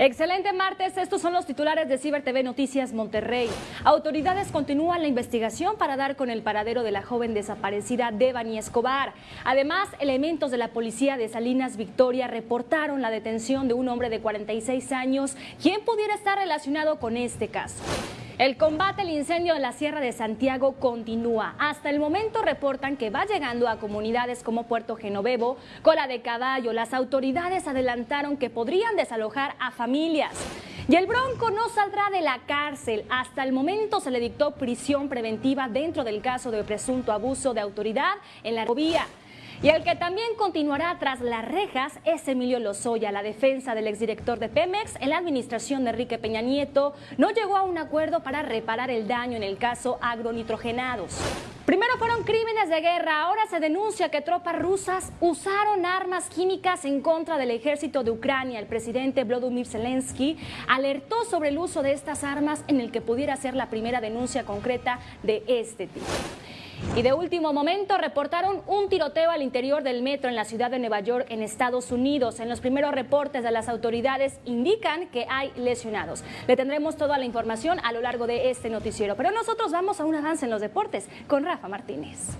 Excelente martes, estos son los titulares de Ciber TV Noticias Monterrey. Autoridades continúan la investigación para dar con el paradero de la joven desaparecida Devani Escobar. Además, elementos de la policía de Salinas Victoria reportaron la detención de un hombre de 46 años, quien pudiera estar relacionado con este caso. El combate al incendio en la Sierra de Santiago continúa. Hasta el momento reportan que va llegando a comunidades como Puerto Genovevo, Cola de Caballo. Las autoridades adelantaron que podrían desalojar a familias. Y el Bronco no saldrá de la cárcel. Hasta el momento se le dictó prisión preventiva dentro del caso de presunto abuso de autoridad en la vía. Y el que también continuará tras las rejas es Emilio Lozoya. La defensa del exdirector de Pemex en la administración de Enrique Peña Nieto no llegó a un acuerdo para reparar el daño en el caso agronitrogenados. Primero fueron crímenes de guerra, ahora se denuncia que tropas rusas usaron armas químicas en contra del ejército de Ucrania. El presidente Vladimir Zelensky alertó sobre el uso de estas armas en el que pudiera ser la primera denuncia concreta de este tipo. Y de último momento reportaron un tiroteo al interior del metro en la ciudad de Nueva York, en Estados Unidos. En los primeros reportes de las autoridades indican que hay lesionados. Le tendremos toda la información a lo largo de este noticiero. Pero nosotros vamos a un avance en los deportes con Rafa Martínez.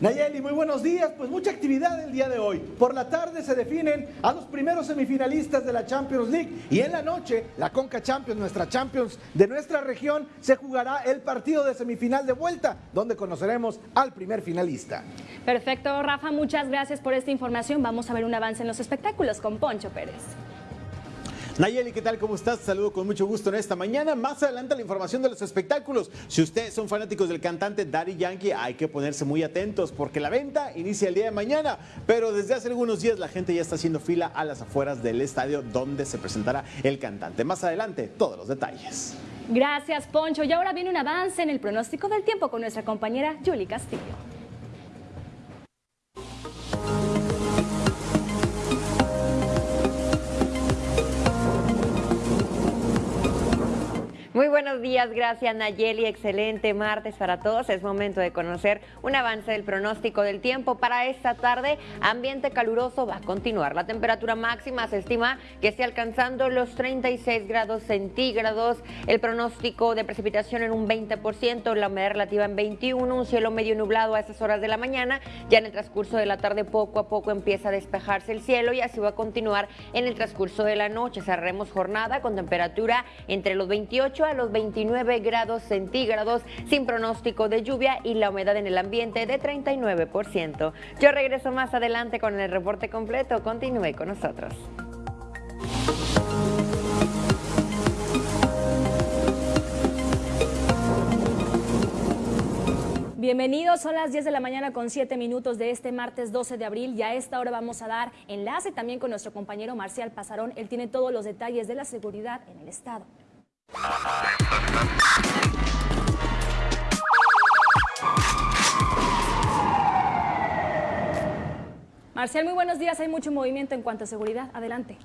Nayeli, muy buenos días. Pues mucha actividad el día de hoy. Por la tarde se definen a los primeros semifinalistas de la Champions League y en la noche la Conca Champions, nuestra Champions de nuestra región, se jugará el partido de semifinal de vuelta, donde conoceremos al primer finalista. Perfecto, Rafa, muchas gracias por esta información. Vamos a ver un avance en los espectáculos con Poncho Pérez. Nayeli, ¿qué tal? ¿Cómo estás? Saludo con mucho gusto en esta mañana. Más adelante la información de los espectáculos. Si ustedes son fanáticos del cantante Daddy Yankee, hay que ponerse muy atentos porque la venta inicia el día de mañana. Pero desde hace algunos días la gente ya está haciendo fila a las afueras del estadio donde se presentará el cantante. Más adelante, todos los detalles. Gracias, Poncho. Y ahora viene un avance en el pronóstico del tiempo con nuestra compañera Julie Castillo. Muy buenos días, gracias Nayeli, excelente martes para todos. Es momento de conocer un avance del pronóstico del tiempo para esta tarde. Ambiente caluroso va a continuar. La temperatura máxima se estima que esté alcanzando los 36 grados centígrados. El pronóstico de precipitación en un 20%, la humedad relativa en 21, un cielo medio nublado a esas horas de la mañana. Ya en el transcurso de la tarde poco a poco empieza a despejarse el cielo y así va a continuar en el transcurso de la noche. Cerraremos jornada con temperatura entre los 28 a los 29 grados centígrados sin pronóstico de lluvia y la humedad en el ambiente de 39%. Yo regreso más adelante con el reporte completo. Continúe con nosotros. Bienvenidos, son las 10 de la mañana con 7 minutos de este martes 12 de abril y a esta hora vamos a dar enlace también con nuestro compañero Marcial Pasarón. Él tiene todos los detalles de la seguridad en el estado. Marcial, muy buenos días. Hay mucho movimiento en cuanto a seguridad. Adelante.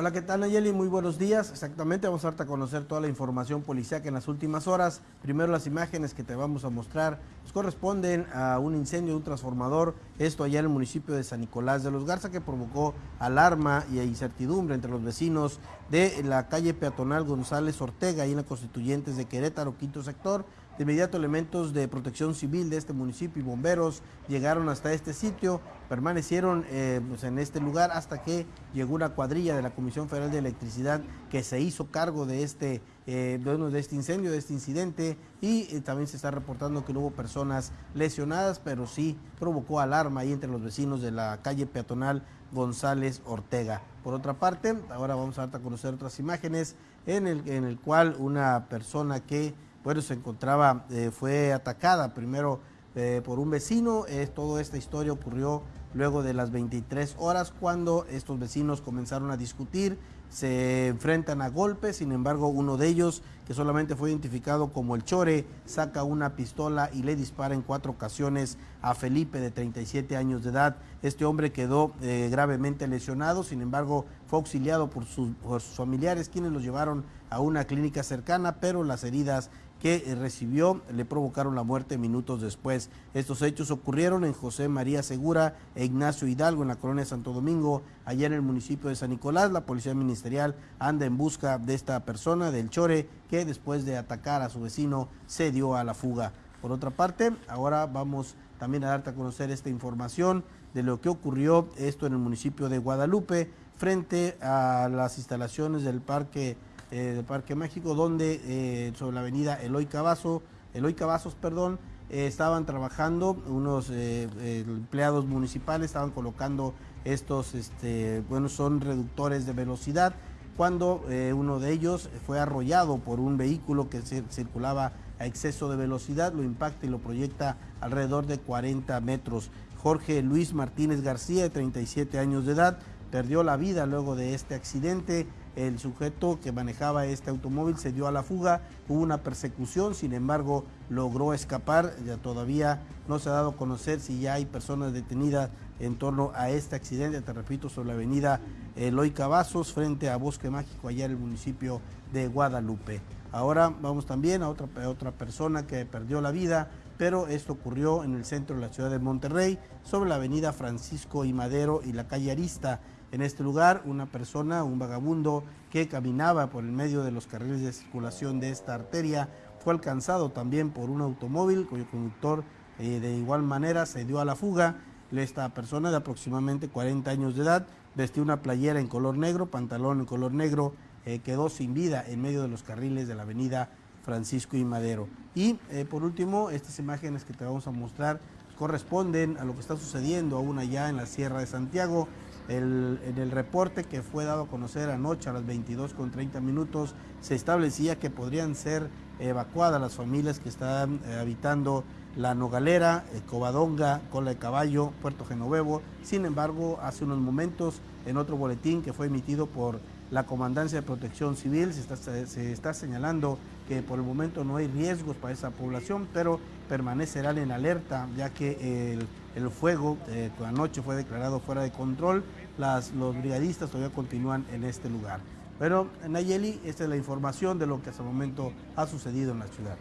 Hola, ¿qué tal Nayeli? Muy buenos días. Exactamente, vamos a darte a conocer toda la información policial en las últimas horas. Primero las imágenes que te vamos a mostrar pues, corresponden a un incendio de un transformador, esto allá en el municipio de San Nicolás de los Garza, que provocó alarma y incertidumbre entre los vecinos de la calle peatonal González Ortega, y en la Constituyentes de Querétaro, quinto sector. De inmediato elementos de protección civil de este municipio y bomberos llegaron hasta este sitio, permanecieron eh, pues, en este lugar hasta que llegó una cuadrilla de la Comisión Federal de Electricidad que se hizo cargo de este, eh, de este incendio, de este incidente y eh, también se está reportando que no hubo personas lesionadas, pero sí provocó alarma ahí entre los vecinos de la calle peatonal González Ortega. Por otra parte, ahora vamos a dar a conocer otras imágenes en el, en el cual una persona que bueno, se encontraba, eh, fue atacada primero eh, por un vecino. toda esta historia ocurrió luego de las 23 horas cuando estos vecinos comenzaron a discutir, se enfrentan a golpes, sin embargo uno de ellos, que solamente fue identificado como el Chore, saca una pistola y le dispara en cuatro ocasiones a Felipe de 37 años de edad. Este hombre quedó eh, gravemente lesionado, sin embargo fue auxiliado por sus familiares quienes lo llevaron a una clínica cercana, pero las heridas que eh, recibió le provocaron la muerte minutos después. Estos hechos ocurrieron en José María Segura e Ignacio Hidalgo en la colonia Santo Domingo, allá en el municipio de San Nicolás. La policía ministerial anda en busca de esta persona, del Chore, que después de atacar a su vecino se dio a la fuga. Por otra parte, ahora vamos también a darte a conocer esta información de lo que ocurrió esto en el municipio de Guadalupe frente a las instalaciones del Parque eh, Parque México, donde eh, sobre la avenida Eloy Cavazo, Eloy Cavazos, perdón, eh, estaban trabajando unos empleados municipales, estaban colocando estos, este, bueno, son reductores de velocidad, cuando uno de ellos fue arrollado por un vehículo que circulaba a exceso de velocidad, lo impacta y lo proyecta alrededor de 40 metros. Jorge Luis Martínez García, de 37 años de edad, perdió la vida luego de este accidente. El sujeto que manejaba este automóvil se dio a la fuga, hubo una persecución, sin embargo logró escapar, ya todavía no se ha dado a conocer si ya hay personas detenidas en torno a este accidente, te repito, sobre la avenida Eloy Cavazos, frente a Bosque Mágico, allá en el municipio de Guadalupe. Ahora vamos también a otra, a otra persona que perdió la vida, pero esto ocurrió en el centro de la ciudad de Monterrey, sobre la avenida Francisco y Madero y la calle Arista. En este lugar, una persona, un vagabundo que caminaba por el medio de los carriles de circulación de esta arteria, fue alcanzado también por un automóvil cuyo conductor eh, de igual manera se dio a la fuga. Esta persona de aproximadamente 40 años de edad vestía una playera en color negro, pantalón en color negro, eh, quedó sin vida en medio de los carriles de la avenida Francisco y Madero. Y eh, por último, estas imágenes que te vamos a mostrar corresponden a lo que está sucediendo aún allá en la Sierra de Santiago en el reporte que fue dado a conocer anoche a las 22 con 30 minutos se establecía que podrían ser evacuadas las familias que están eh, habitando la Nogalera, Covadonga, Cola de Caballo, Puerto Genovevo. Sin embargo, hace unos momentos, en otro boletín que fue emitido por la Comandancia de Protección Civil, se está señalando que por el momento no hay riesgos para esa población, pero permanecerán en alerta ya que el, el fuego eh, anoche fue declarado fuera de control, Las, los brigadistas todavía continúan en este lugar. Pero Nayeli, esta es la información de lo que hasta el momento ha sucedido en la ciudad.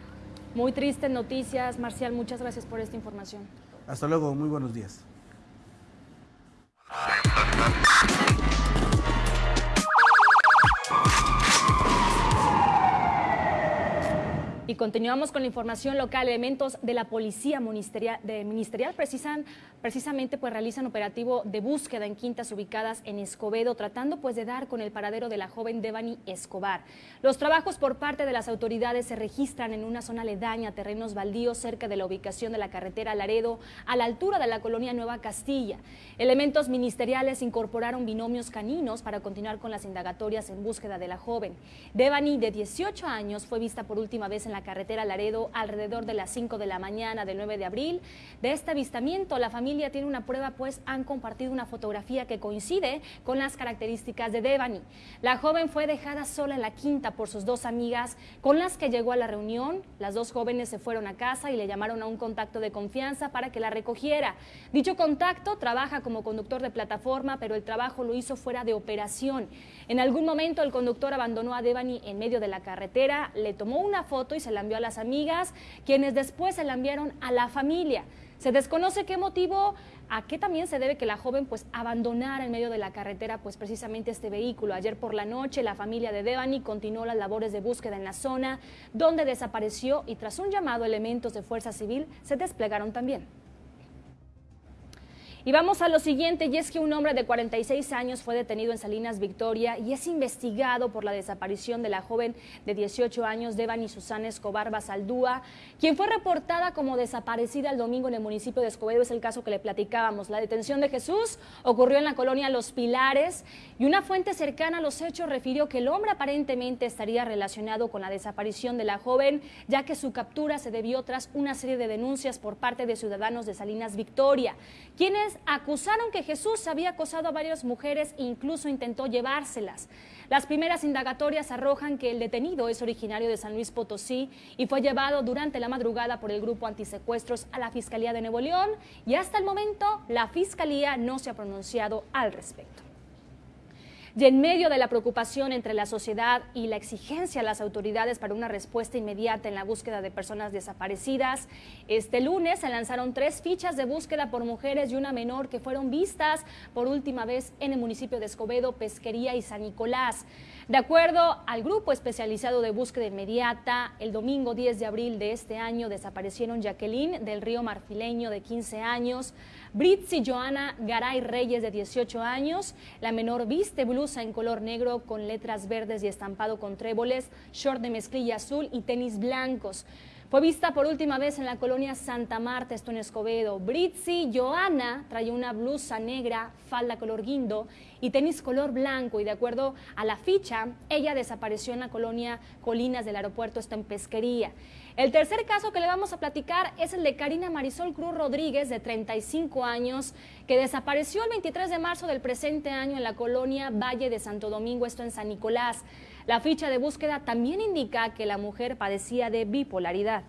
Muy tristes noticias, Marcial, muchas gracias por esta información. Hasta luego, muy buenos días. Y continuamos con la información local. Elementos de la Policía Ministerial, de ministerial precisan, precisamente pues realizan operativo de búsqueda en quintas ubicadas en Escobedo, tratando pues de dar con el paradero de la joven Devani Escobar. Los trabajos por parte de las autoridades se registran en una zona aledaña, terrenos baldíos cerca de la ubicación de la carretera Laredo, a la altura de la colonia Nueva Castilla. Elementos ministeriales incorporaron binomios caninos para continuar con las indagatorias en búsqueda de la joven. Devani, de 18 años, fue vista por última vez en la la carretera Laredo alrededor de las 5 de la mañana del 9 de abril. De este avistamiento, la familia tiene una prueba, pues han compartido una fotografía que coincide con las características de Devani. La joven fue dejada sola en la quinta por sus dos amigas con las que llegó a la reunión. Las dos jóvenes se fueron a casa y le llamaron a un contacto de confianza para que la recogiera. Dicho contacto trabaja como conductor de plataforma, pero el trabajo lo hizo fuera de operación. En algún momento el conductor abandonó a Devani en medio de la carretera, le tomó una foto y se la envió a las amigas, quienes después se la enviaron a la familia. Se desconoce qué motivo, a qué también se debe que la joven pues abandonara en medio de la carretera pues precisamente este vehículo. Ayer por la noche la familia de Devani continuó las labores de búsqueda en la zona donde desapareció y tras un llamado elementos de fuerza civil se desplegaron también. Y vamos a lo siguiente, y es que un hombre de 46 años fue detenido en Salinas Victoria y es investigado por la desaparición de la joven de 18 años, Devani Susana Escobar Basaldúa, quien fue reportada como desaparecida el domingo en el municipio de Escobedo. Es el caso que le platicábamos. La detención de Jesús ocurrió en la colonia Los Pilares y una fuente cercana a los hechos refirió que el hombre aparentemente estaría relacionado con la desaparición de la joven, ya que su captura se debió tras una serie de denuncias por parte de ciudadanos de Salinas Victoria, quienes acusaron que Jesús había acosado a varias mujeres e incluso intentó llevárselas. Las primeras indagatorias arrojan que el detenido es originario de San Luis Potosí y fue llevado durante la madrugada por el grupo antisecuestros a la Fiscalía de Nuevo León y hasta el momento la Fiscalía no se ha pronunciado al respecto. Y en medio de la preocupación entre la sociedad y la exigencia a las autoridades para una respuesta inmediata en la búsqueda de personas desaparecidas, este lunes se lanzaron tres fichas de búsqueda por mujeres y una menor que fueron vistas por última vez en el municipio de Escobedo, Pesquería y San Nicolás. De acuerdo al grupo especializado de búsqueda inmediata, el domingo 10 de abril de este año desaparecieron Jacqueline del Río Marfileño de 15 años, Britzi Joana Garay Reyes de 18 años, la menor viste blusa en color negro con letras verdes y estampado con tréboles, short de mezclilla azul y tenis blancos. Fue vista por última vez en la colonia Santa Marta, esto en Escobedo. Britzi Joana traía una blusa negra, falda color guindo y tenis color blanco. Y de acuerdo a la ficha, ella desapareció en la colonia Colinas del aeropuerto, esto en Pesquería. El tercer caso que le vamos a platicar es el de Karina Marisol Cruz Rodríguez, de 35 años, que desapareció el 23 de marzo del presente año en la colonia Valle de Santo Domingo, esto en San Nicolás. La ficha de búsqueda también indica que la mujer padecía de bipolaridad.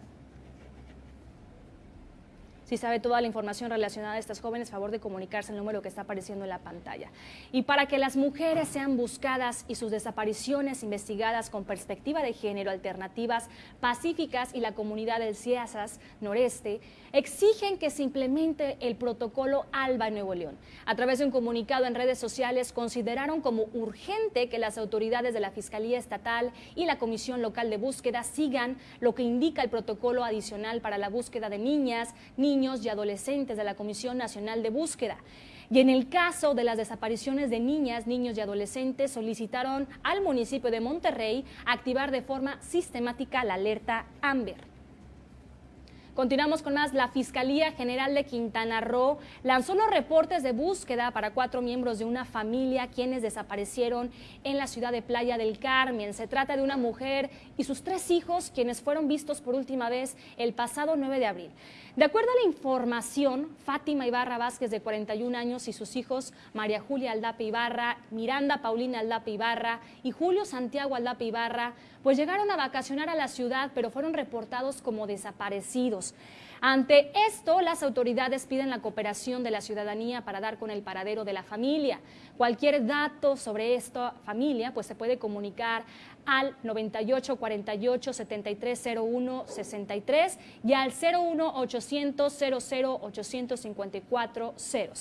Si sabe toda la información relacionada a estas jóvenes, favor de comunicarse el número que está apareciendo en la pantalla. Y para que las mujeres sean buscadas y sus desapariciones investigadas con perspectiva de género, alternativas pacíficas y la comunidad del CIASAS Noreste, exigen que se implemente el protocolo ALBA en Nuevo León. A través de un comunicado en redes sociales, consideraron como urgente que las autoridades de la Fiscalía Estatal y la Comisión Local de Búsqueda sigan lo que indica el protocolo adicional para la búsqueda de niñas, niños, y adolescentes de la Comisión Nacional de Búsqueda. Y en el caso de las desapariciones de niñas, niños y adolescentes, solicitaron al municipio de Monterrey activar de forma sistemática la alerta AMBER. Continuamos con más. La Fiscalía General de Quintana Roo lanzó los reportes de búsqueda para cuatro miembros de una familia quienes desaparecieron en la ciudad de Playa del Carmen. Se trata de una mujer y sus tres hijos quienes fueron vistos por última vez el pasado 9 de abril. De acuerdo a la información, Fátima Ibarra Vázquez, de 41 años, y sus hijos María Julia Aldape Ibarra, Miranda Paulina Aldape Ibarra y Julio Santiago Aldape Ibarra, pues llegaron a vacacionar a la ciudad, pero fueron reportados como desaparecidos. Ante esto, las autoridades piden la cooperación de la ciudadanía para dar con el paradero de la familia. Cualquier dato sobre esta familia pues se puede comunicar al 98 48 73 01 63 y al 01 800 00 854 00.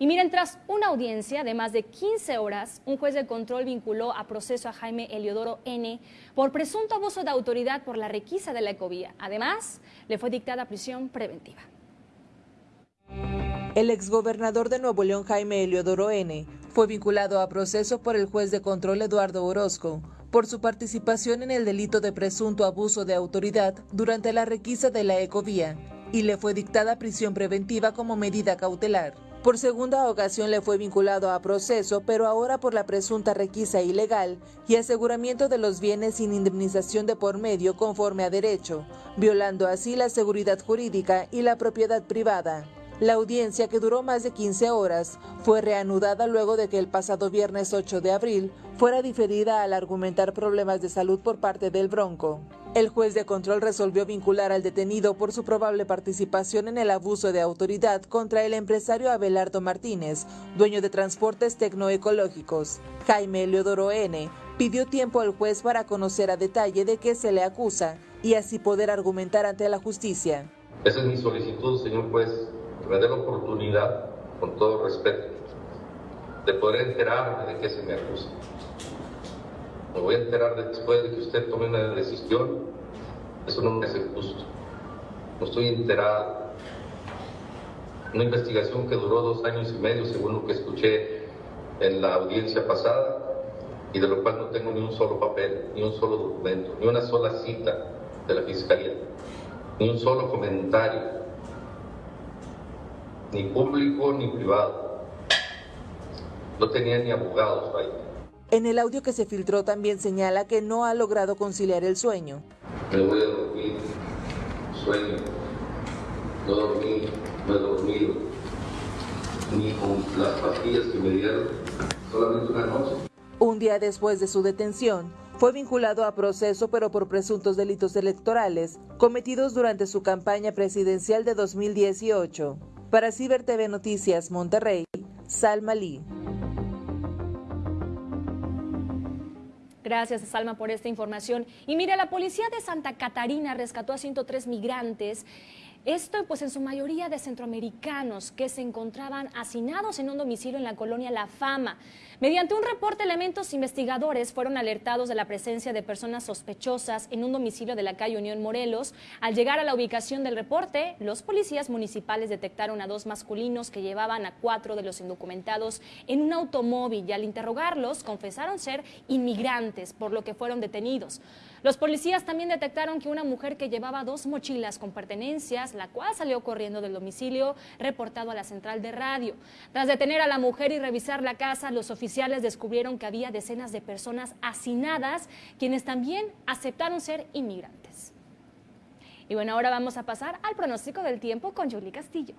Y miren, tras una audiencia de más de 15 horas, un juez de control vinculó a proceso a Jaime Eliodoro N. por presunto abuso de autoridad por la requisa de la ecovía. Además, le fue dictada prisión preventiva. El exgobernador de Nuevo León, Jaime Eliodoro N., fue vinculado a proceso por el juez de control Eduardo Orozco por su participación en el delito de presunto abuso de autoridad durante la requisa de la ecovía y le fue dictada prisión preventiva como medida cautelar. Por segunda ocasión le fue vinculado a proceso, pero ahora por la presunta requisa ilegal y aseguramiento de los bienes sin indemnización de por medio conforme a derecho, violando así la seguridad jurídica y la propiedad privada. La audiencia, que duró más de 15 horas, fue reanudada luego de que el pasado viernes 8 de abril fuera diferida al argumentar problemas de salud por parte del Bronco. El juez de control resolvió vincular al detenido por su probable participación en el abuso de autoridad contra el empresario Abelardo Martínez, dueño de transportes tecnoecológicos. Jaime Leodoro N. pidió tiempo al juez para conocer a detalle de qué se le acusa y así poder argumentar ante la justicia. Esa es mi solicitud, señor juez me dé la oportunidad, con todo respeto, de poder enterarme de qué se me acusa. Me voy a enterar después de que usted tome una decisión. Eso no me hace justo. No estoy enterado. Una investigación que duró dos años y medio, según lo que escuché en la audiencia pasada, y de lo cual no tengo ni un solo papel, ni un solo documento, ni una sola cita de la Fiscalía, ni un solo comentario ni público ni privado. No tenía ni abogados ahí. En el audio que se filtró también señala que no ha logrado conciliar el sueño. Me voy a dormir, sueño, no dormí, no he dormido, ni con las pastillas que me dieron, solamente una noche. Un día después de su detención, fue vinculado a proceso pero por presuntos delitos electorales cometidos durante su campaña presidencial de 2018. Para Ciber TV Noticias Monterrey, Salma Lee. Gracias, Salma, por esta información. Y mira, la policía de Santa Catarina rescató a 103 migrantes esto pues en su mayoría de centroamericanos que se encontraban hacinados en un domicilio en la colonia La Fama. Mediante un reporte, elementos investigadores fueron alertados de la presencia de personas sospechosas en un domicilio de la calle Unión Morelos. Al llegar a la ubicación del reporte, los policías municipales detectaron a dos masculinos que llevaban a cuatro de los indocumentados en un automóvil y al interrogarlos confesaron ser inmigrantes, por lo que fueron detenidos. Los policías también detectaron que una mujer que llevaba dos mochilas con pertenencias, la cual salió corriendo del domicilio, reportado a la central de radio. Tras detener a la mujer y revisar la casa, los oficiales descubrieron que había decenas de personas hacinadas, quienes también aceptaron ser inmigrantes. Y bueno, ahora vamos a pasar al pronóstico del tiempo con Julie Castillo.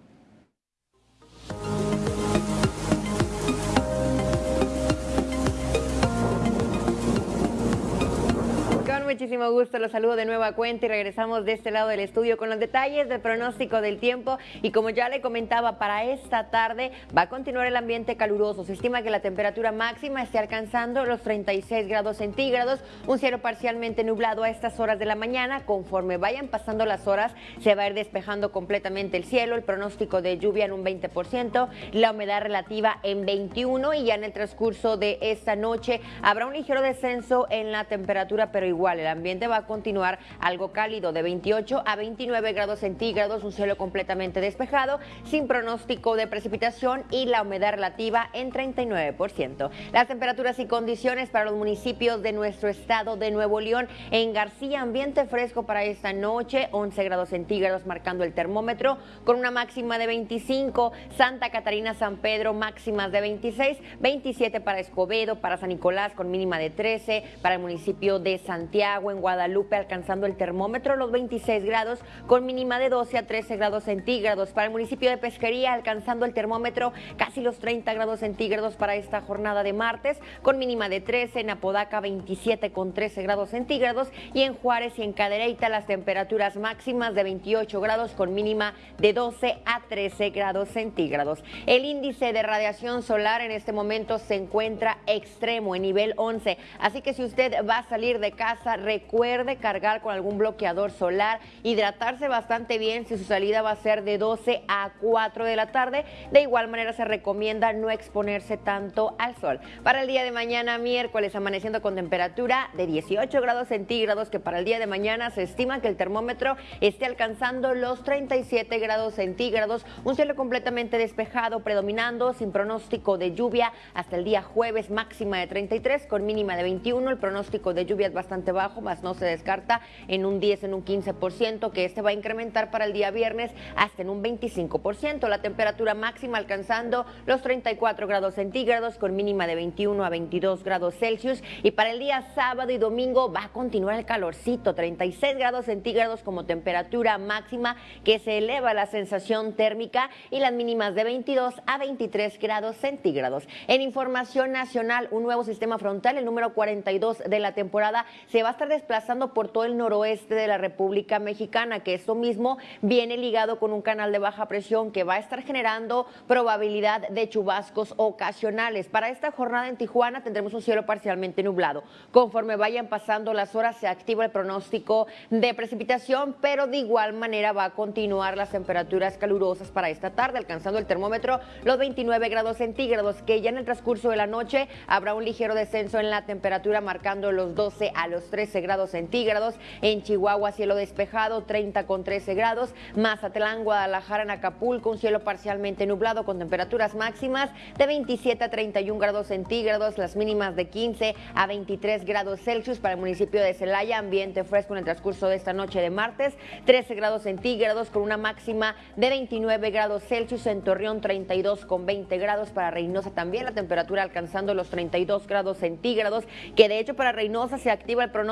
Muchísimo gusto, los saludo de nuevo a cuenta y regresamos de este lado del estudio con los detalles del pronóstico del tiempo y como ya le comentaba, para esta tarde va a continuar el ambiente caluroso. Se estima que la temperatura máxima esté alcanzando los 36 grados centígrados, un cielo parcialmente nublado a estas horas de la mañana. Conforme vayan pasando las horas, se va a ir despejando completamente el cielo, el pronóstico de lluvia en un 20%, la humedad relativa en 21 y ya en el transcurso de esta noche habrá un ligero descenso en la temperatura, pero igual el ambiente va a continuar algo cálido de 28 a 29 grados centígrados, un cielo completamente despejado, sin pronóstico de precipitación y la humedad relativa en 39%. Las temperaturas y condiciones para los municipios de nuestro estado de Nuevo León. En García, ambiente fresco para esta noche, 11 grados centígrados marcando el termómetro, con una máxima de 25. Santa Catarina, San Pedro, máximas de 26. 27 para Escobedo, para San Nicolás, con mínima de 13. Para el municipio de Santiago en Guadalupe, alcanzando el termómetro los 26 grados, con mínima de 12 a 13 grados centígrados. Para el municipio de Pesquería, alcanzando el termómetro casi los 30 grados centígrados para esta jornada de martes, con mínima de 13, en Apodaca 27 con 13 grados centígrados y en Juárez y en Cadereyta las temperaturas máximas de 28 grados con mínima de 12 a 13 grados centígrados. El índice de radiación solar en este momento se encuentra extremo en nivel 11, así que si usted va a salir de casa, recuerde cargar con algún bloqueador solar, hidratarse bastante bien si su salida va a ser de 12 a 4 de la tarde. De igual manera se recomienda no exponerse tanto al sol. Para el día de mañana, miércoles, amaneciendo con temperatura de 18 grados centígrados, que para el día de mañana se estima que el termómetro esté alcanzando los 37 grados centígrados, un cielo completamente despejado, predominando, sin pronóstico de lluvia hasta el día jueves, máxima de 33 con mínima de 21. El pronóstico de lluvia es bastante bajo más no se descarta en un 10, en un 15%, que este va a incrementar para el día viernes hasta en un 25%. La temperatura máxima alcanzando los 34 grados centígrados con mínima de 21 a 22 grados Celsius. Y para el día sábado y domingo va a continuar el calorcito, 36 grados centígrados como temperatura máxima que se eleva la sensación térmica y las mínimas de 22 a 23 grados centígrados. En información nacional, un nuevo sistema frontal, el número 42 de la temporada, se va a estar desplazando por todo el noroeste de la República Mexicana, que esto mismo viene ligado con un canal de baja presión que va a estar generando probabilidad de chubascos ocasionales. Para esta jornada en Tijuana tendremos un cielo parcialmente nublado. Conforme vayan pasando las horas se activa el pronóstico de precipitación, pero de igual manera va a continuar las temperaturas calurosas para esta tarde, alcanzando el termómetro los 29 grados centígrados, que ya en el transcurso de la noche habrá un ligero descenso en la temperatura marcando los 12 a los 13 grados centígrados. En Chihuahua, cielo despejado, 30 con 13 grados. Mazatlán, Guadalajara, en Acapulco, un cielo parcialmente nublado con temperaturas máximas de 27 a 31 grados centígrados, las mínimas de 15 a 23 grados Celsius para el municipio de Celaya, ambiente fresco en el transcurso de esta noche de martes, 13 grados centígrados con una máxima de 29 grados Celsius en Torreón, 32 con 20 grados para Reynosa también, la temperatura alcanzando los 32 grados centígrados, que de hecho para Reynosa se activa el pronóstico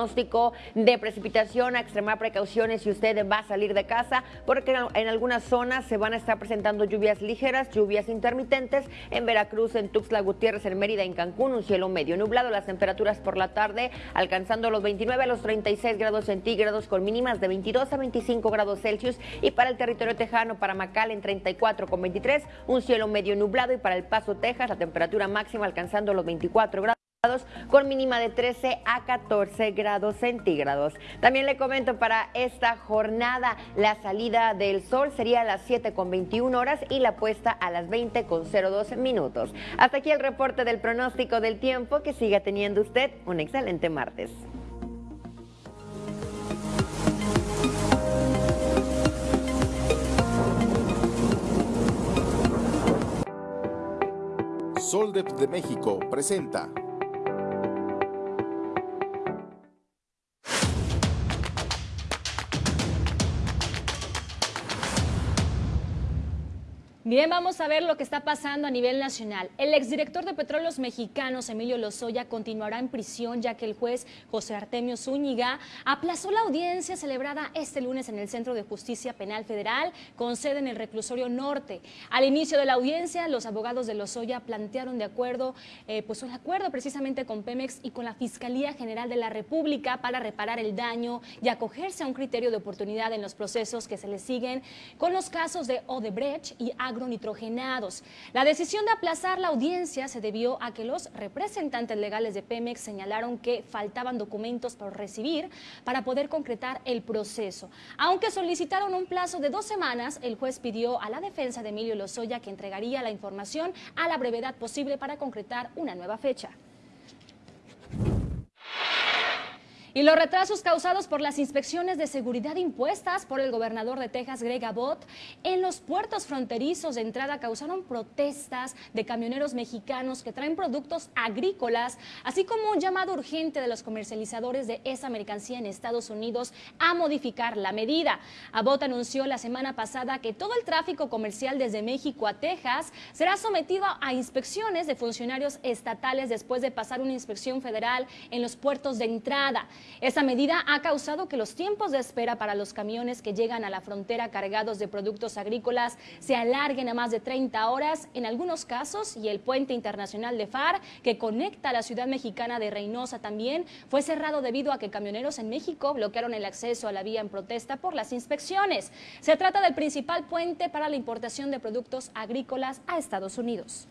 de precipitación, a extremar precauciones si usted va a salir de casa, porque en algunas zonas se van a estar presentando lluvias ligeras, lluvias intermitentes. En Veracruz, en Tuxtla Gutiérrez, en Mérida, en Cancún, un cielo medio nublado. Las temperaturas por la tarde alcanzando los 29 a los 36 grados centígrados, con mínimas de 22 a 25 grados Celsius. Y para el territorio tejano, para Macal, en 34 con 23, un cielo medio nublado. Y para El Paso, Texas, la temperatura máxima alcanzando los 24 grados. Con mínima de 13 a 14 grados centígrados. También le comento para esta jornada la salida del sol sería a las 7 con 21 horas y la puesta a las 20 con 02 minutos. Hasta aquí el reporte del pronóstico del tiempo. Que siga teniendo usted un excelente martes. Soldep de México presenta Bien, vamos a ver lo que está pasando a nivel nacional. El exdirector de Petróleos Mexicanos, Emilio Lozoya, continuará en prisión ya que el juez José Artemio Zúñiga aplazó la audiencia celebrada este lunes en el Centro de Justicia Penal Federal con sede en el reclusorio norte. Al inicio de la audiencia, los abogados de Lozoya plantearon de acuerdo, eh, pues un acuerdo precisamente con Pemex y con la Fiscalía General de la República para reparar el daño y acogerse a un criterio de oportunidad en los procesos que se le siguen con los casos de Odebrecht y Agro nitrogenados. La decisión de aplazar la audiencia se debió a que los representantes legales de Pemex señalaron que faltaban documentos por recibir para poder concretar el proceso. Aunque solicitaron un plazo de dos semanas, el juez pidió a la defensa de Emilio Lozoya que entregaría la información a la brevedad posible para concretar una nueva fecha. Y los retrasos causados por las inspecciones de seguridad impuestas por el gobernador de Texas, Greg Abbott, en los puertos fronterizos de entrada causaron protestas de camioneros mexicanos que traen productos agrícolas, así como un llamado urgente de los comercializadores de esa mercancía en Estados Unidos a modificar la medida. Abbott anunció la semana pasada que todo el tráfico comercial desde México a Texas será sometido a inspecciones de funcionarios estatales después de pasar una inspección federal en los puertos de entrada. Esta medida ha causado que los tiempos de espera para los camiones que llegan a la frontera cargados de productos agrícolas se alarguen a más de 30 horas en algunos casos y el puente internacional de FAR que conecta a la ciudad mexicana de Reynosa también fue cerrado debido a que camioneros en México bloquearon el acceso a la vía en protesta por las inspecciones. Se trata del principal puente para la importación de productos agrícolas a Estados Unidos.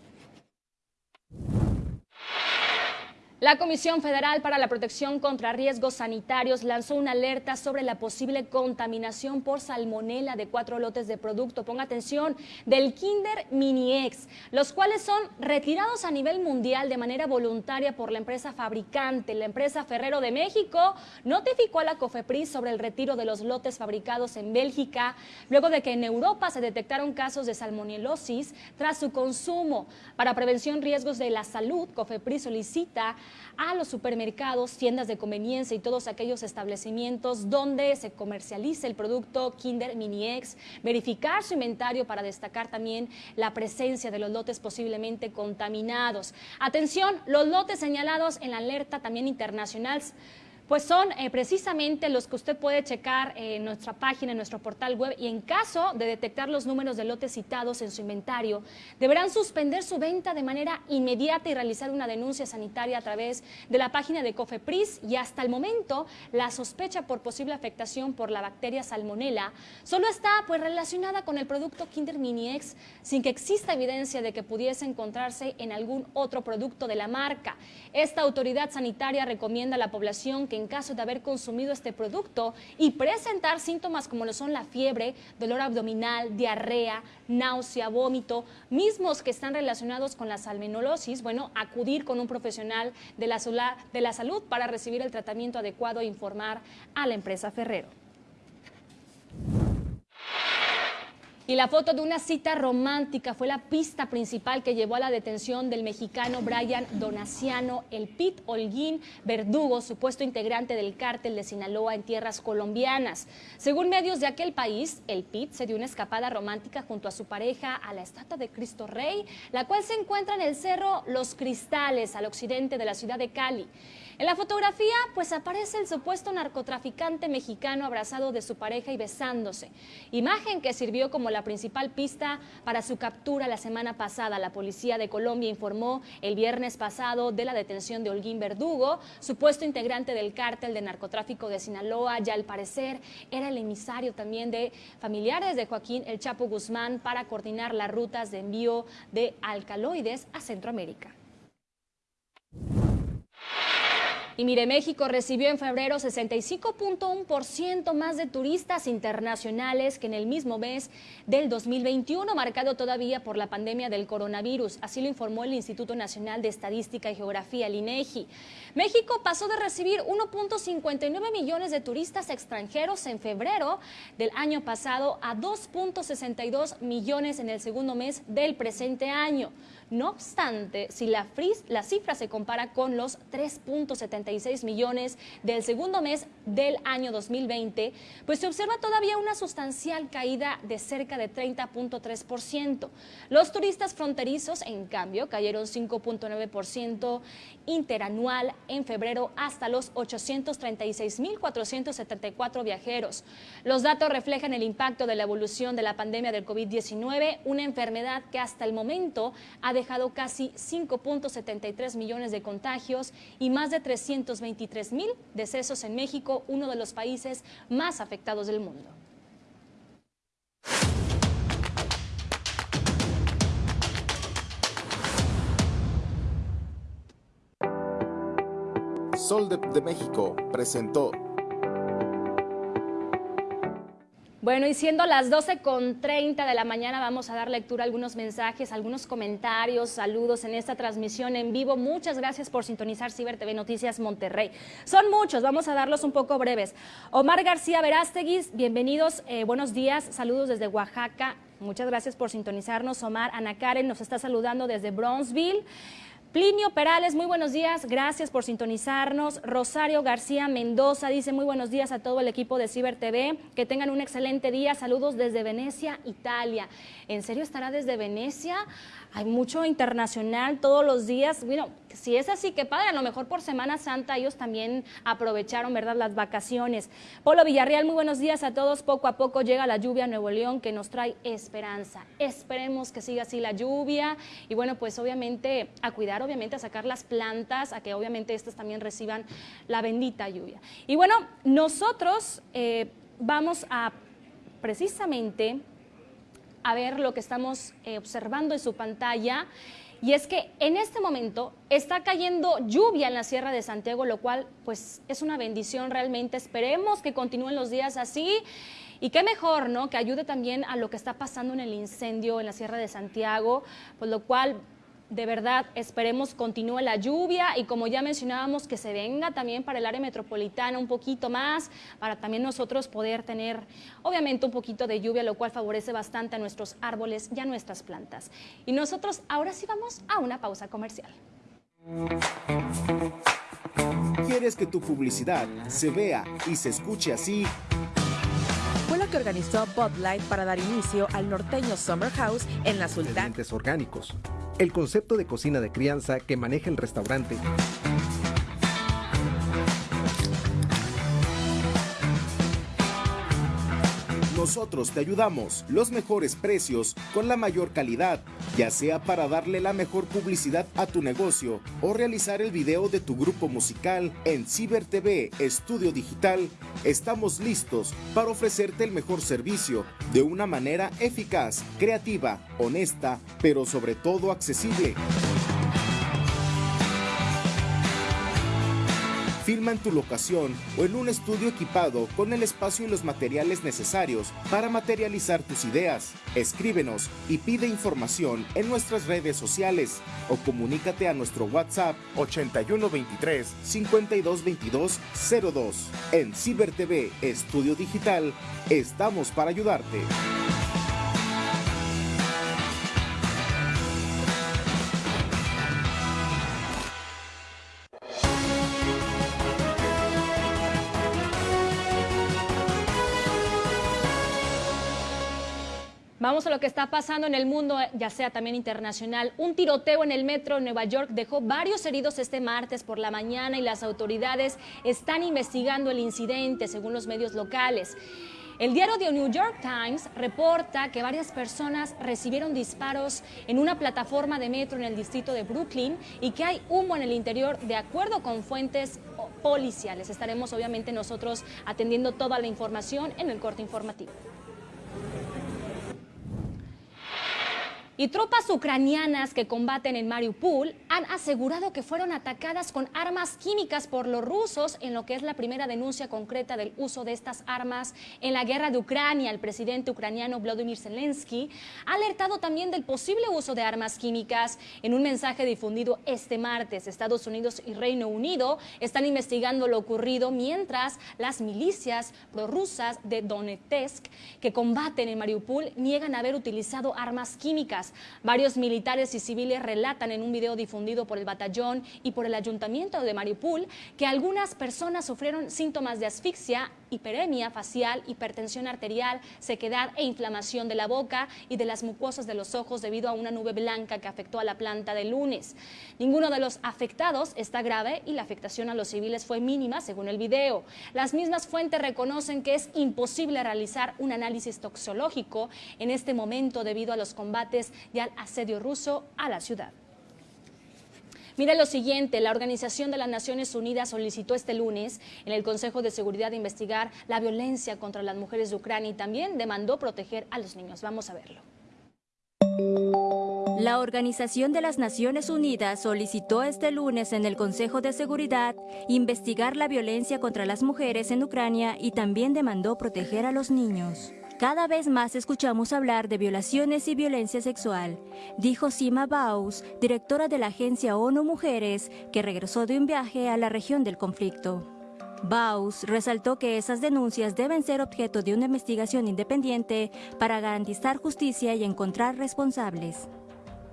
La Comisión Federal para la Protección contra Riesgos Sanitarios lanzó una alerta sobre la posible contaminación por salmonela de cuatro lotes de producto, ponga atención, del Kinder Mini X, los cuales son retirados a nivel mundial de manera voluntaria por la empresa fabricante. La empresa Ferrero de México notificó a la COFEPRIS sobre el retiro de los lotes fabricados en Bélgica, luego de que en Europa se detectaron casos de salmonelosis tras su consumo. Para prevención riesgos de la salud, COFEPRIS solicita a los supermercados, tiendas de conveniencia y todos aquellos establecimientos donde se comercialice el producto Kinder Mini X, verificar su inventario para destacar también la presencia de los lotes posiblemente contaminados. Atención, los lotes señalados en la alerta también internacional pues son eh, precisamente los que usted puede checar en nuestra página, en nuestro portal web y en caso de detectar los números de lotes citados en su inventario, deberán suspender su venta de manera inmediata y realizar una denuncia sanitaria a través de la página de COFEPRIS y hasta el momento la sospecha por posible afectación por la bacteria salmonella solo está pues relacionada con el producto Kinder Mini X sin que exista evidencia de que pudiese encontrarse en algún otro producto de la marca. Esta autoridad sanitaria recomienda a la población que en caso de haber consumido este producto y presentar síntomas como lo son la fiebre, dolor abdominal, diarrea, náusea, vómito, mismos que están relacionados con la salmonelosis, bueno, acudir con un profesional de la salud para recibir el tratamiento adecuado e informar a la empresa Ferrero. Y la foto de una cita romántica fue la pista principal que llevó a la detención del mexicano Brian Donaciano, el Pit Holguín Verdugo, supuesto integrante del cártel de Sinaloa en tierras colombianas. Según medios de aquel país, el Pit se dio una escapada romántica junto a su pareja a la estatua de Cristo Rey, la cual se encuentra en el cerro Los Cristales, al occidente de la ciudad de Cali. En la fotografía, pues aparece el supuesto narcotraficante mexicano abrazado de su pareja y besándose. Imagen que sirvió como la principal pista para su captura la semana pasada. La policía de Colombia informó el viernes pasado de la detención de Holguín Verdugo, supuesto integrante del cártel de narcotráfico de Sinaloa. Ya al parecer era el emisario también de familiares de Joaquín El Chapo Guzmán para coordinar las rutas de envío de alcaloides a Centroamérica. Y mire, México recibió en febrero 65.1% más de turistas internacionales que en el mismo mes del 2021, marcado todavía por la pandemia del coronavirus. Así lo informó el Instituto Nacional de Estadística y Geografía, el INEGI. México pasó de recibir 1.59 millones de turistas extranjeros en febrero del año pasado a 2.62 millones en el segundo mes del presente año. No obstante, si la, la cifra se compara con los 3.76 millones del segundo mes del año 2020, pues se observa todavía una sustancial caída de cerca de 30.3%. Los turistas fronterizos, en cambio, cayeron 5.9% interanual en febrero hasta los 836.474 viajeros. Los datos reflejan el impacto de la evolución de la pandemia del COVID-19, una enfermedad que hasta el momento ha dejado casi 5.73 millones de contagios y más de 323 mil decesos en México, uno de los países más afectados del mundo. Sol de, de México presentó Bueno, y siendo las 12 con 30 de la mañana, vamos a dar lectura a algunos mensajes, algunos comentarios, saludos en esta transmisión en vivo. Muchas gracias por sintonizar Ciber TV Noticias Monterrey. Son muchos, vamos a darlos un poco breves. Omar García Verástegui, bienvenidos, eh, buenos días, saludos desde Oaxaca. Muchas gracias por sintonizarnos. Omar Ana Karen nos está saludando desde Bronzeville. Plinio Perales, muy buenos días, gracias por sintonizarnos. Rosario García Mendoza dice muy buenos días a todo el equipo de Ciber TV, que tengan un excelente día, saludos desde Venecia, Italia. ¿En serio estará desde Venecia? hay mucho internacional todos los días. Bueno, si es así, qué padre, a lo mejor por Semana Santa ellos también aprovecharon, ¿verdad?, las vacaciones. Polo Villarreal, muy buenos días a todos. Poco a poco llega la lluvia a Nuevo León que nos trae esperanza. Esperemos que siga así la lluvia y bueno, pues obviamente a cuidar, obviamente a sacar las plantas, a que obviamente estas también reciban la bendita lluvia. Y bueno, nosotros eh, vamos a precisamente a ver lo que estamos eh, observando en su pantalla. Y es que en este momento está cayendo lluvia en la Sierra de Santiago, lo cual pues es una bendición realmente. Esperemos que continúen los días así. Y qué mejor, ¿no? Que ayude también a lo que está pasando en el incendio en la Sierra de Santiago, por lo cual de verdad esperemos continúe la lluvia y como ya mencionábamos que se venga también para el área metropolitana un poquito más, para también nosotros poder tener obviamente un poquito de lluvia, lo cual favorece bastante a nuestros árboles y a nuestras plantas. Y nosotros ahora sí vamos a una pausa comercial. ¿Quieres que tu publicidad se vea y se escuche así? Lo que organizó Bud Light para dar inicio al norteño Summer House en la Sultana. orgánicos el concepto de cocina de crianza que maneja el restaurante. Nosotros te ayudamos, los mejores precios con la mayor calidad, ya sea para darle la mejor publicidad a tu negocio o realizar el video de tu grupo musical en Ciber TV Estudio Digital. Estamos listos para ofrecerte el mejor servicio de una manera eficaz, creativa, honesta, pero sobre todo accesible. Filma en tu locación o en un estudio equipado con el espacio y los materiales necesarios para materializar tus ideas. Escríbenos y pide información en nuestras redes sociales o comunícate a nuestro WhatsApp 8123 5222 02. En Ciber TV Estudio Digital estamos para ayudarte. Lo que está pasando en el mundo, ya sea también internacional. Un tiroteo en el metro de Nueva York dejó varios heridos este martes por la mañana y las autoridades están investigando el incidente, según los medios locales. El diario The New York Times reporta que varias personas recibieron disparos en una plataforma de metro en el distrito de Brooklyn y que hay humo en el interior de acuerdo con fuentes policiales. Estaremos obviamente nosotros atendiendo toda la información en el corte informativo. Y tropas ucranianas que combaten en Mariupol han asegurado que fueron atacadas con armas químicas por los rusos en lo que es la primera denuncia concreta del uso de estas armas en la guerra de Ucrania. El presidente ucraniano Vladimir Zelensky ha alertado también del posible uso de armas químicas en un mensaje difundido este martes. Estados Unidos y Reino Unido están investigando lo ocurrido mientras las milicias prorrusas de Donetsk que combaten en Mariupol niegan haber utilizado armas químicas. Varios militares y civiles relatan en un video difundido por el batallón y por el ayuntamiento de Mariupol que algunas personas sufrieron síntomas de asfixia, hiperemia facial, hipertensión arterial, sequedad e inflamación de la boca y de las mucosas de los ojos debido a una nube blanca que afectó a la planta de lunes. Ninguno de los afectados está grave y la afectación a los civiles fue mínima según el video. Las mismas fuentes reconocen que es imposible realizar un análisis toxológico en este momento debido a los combates y al asedio ruso a la ciudad. Mira lo siguiente, la Organización de las Naciones Unidas solicitó este lunes en el Consejo de Seguridad de investigar la violencia contra las mujeres de Ucrania y también demandó proteger a los niños. Vamos a verlo. La Organización de las Naciones Unidas solicitó este lunes en el Consejo de Seguridad investigar la violencia contra las mujeres en Ucrania y también demandó proteger a los niños. Cada vez más escuchamos hablar de violaciones y violencia sexual, dijo Sima Baus, directora de la agencia ONU Mujeres, que regresó de un viaje a la región del conflicto. Baus resaltó que esas denuncias deben ser objeto de una investigación independiente para garantizar justicia y encontrar responsables.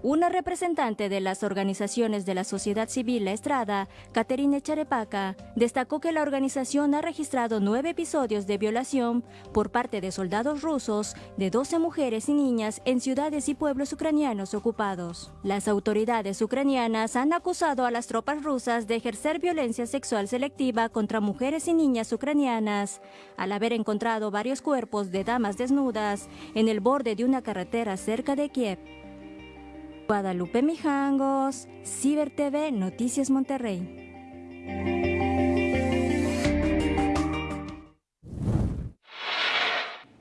Una representante de las organizaciones de la sociedad civil La Estrada, Caterine Charepaca, destacó que la organización ha registrado nueve episodios de violación por parte de soldados rusos de 12 mujeres y niñas en ciudades y pueblos ucranianos ocupados. Las autoridades ucranianas han acusado a las tropas rusas de ejercer violencia sexual selectiva contra mujeres y niñas ucranianas, al haber encontrado varios cuerpos de damas desnudas en el borde de una carretera cerca de Kiev. Guadalupe Mijangos, Ciber TV, Noticias Monterrey.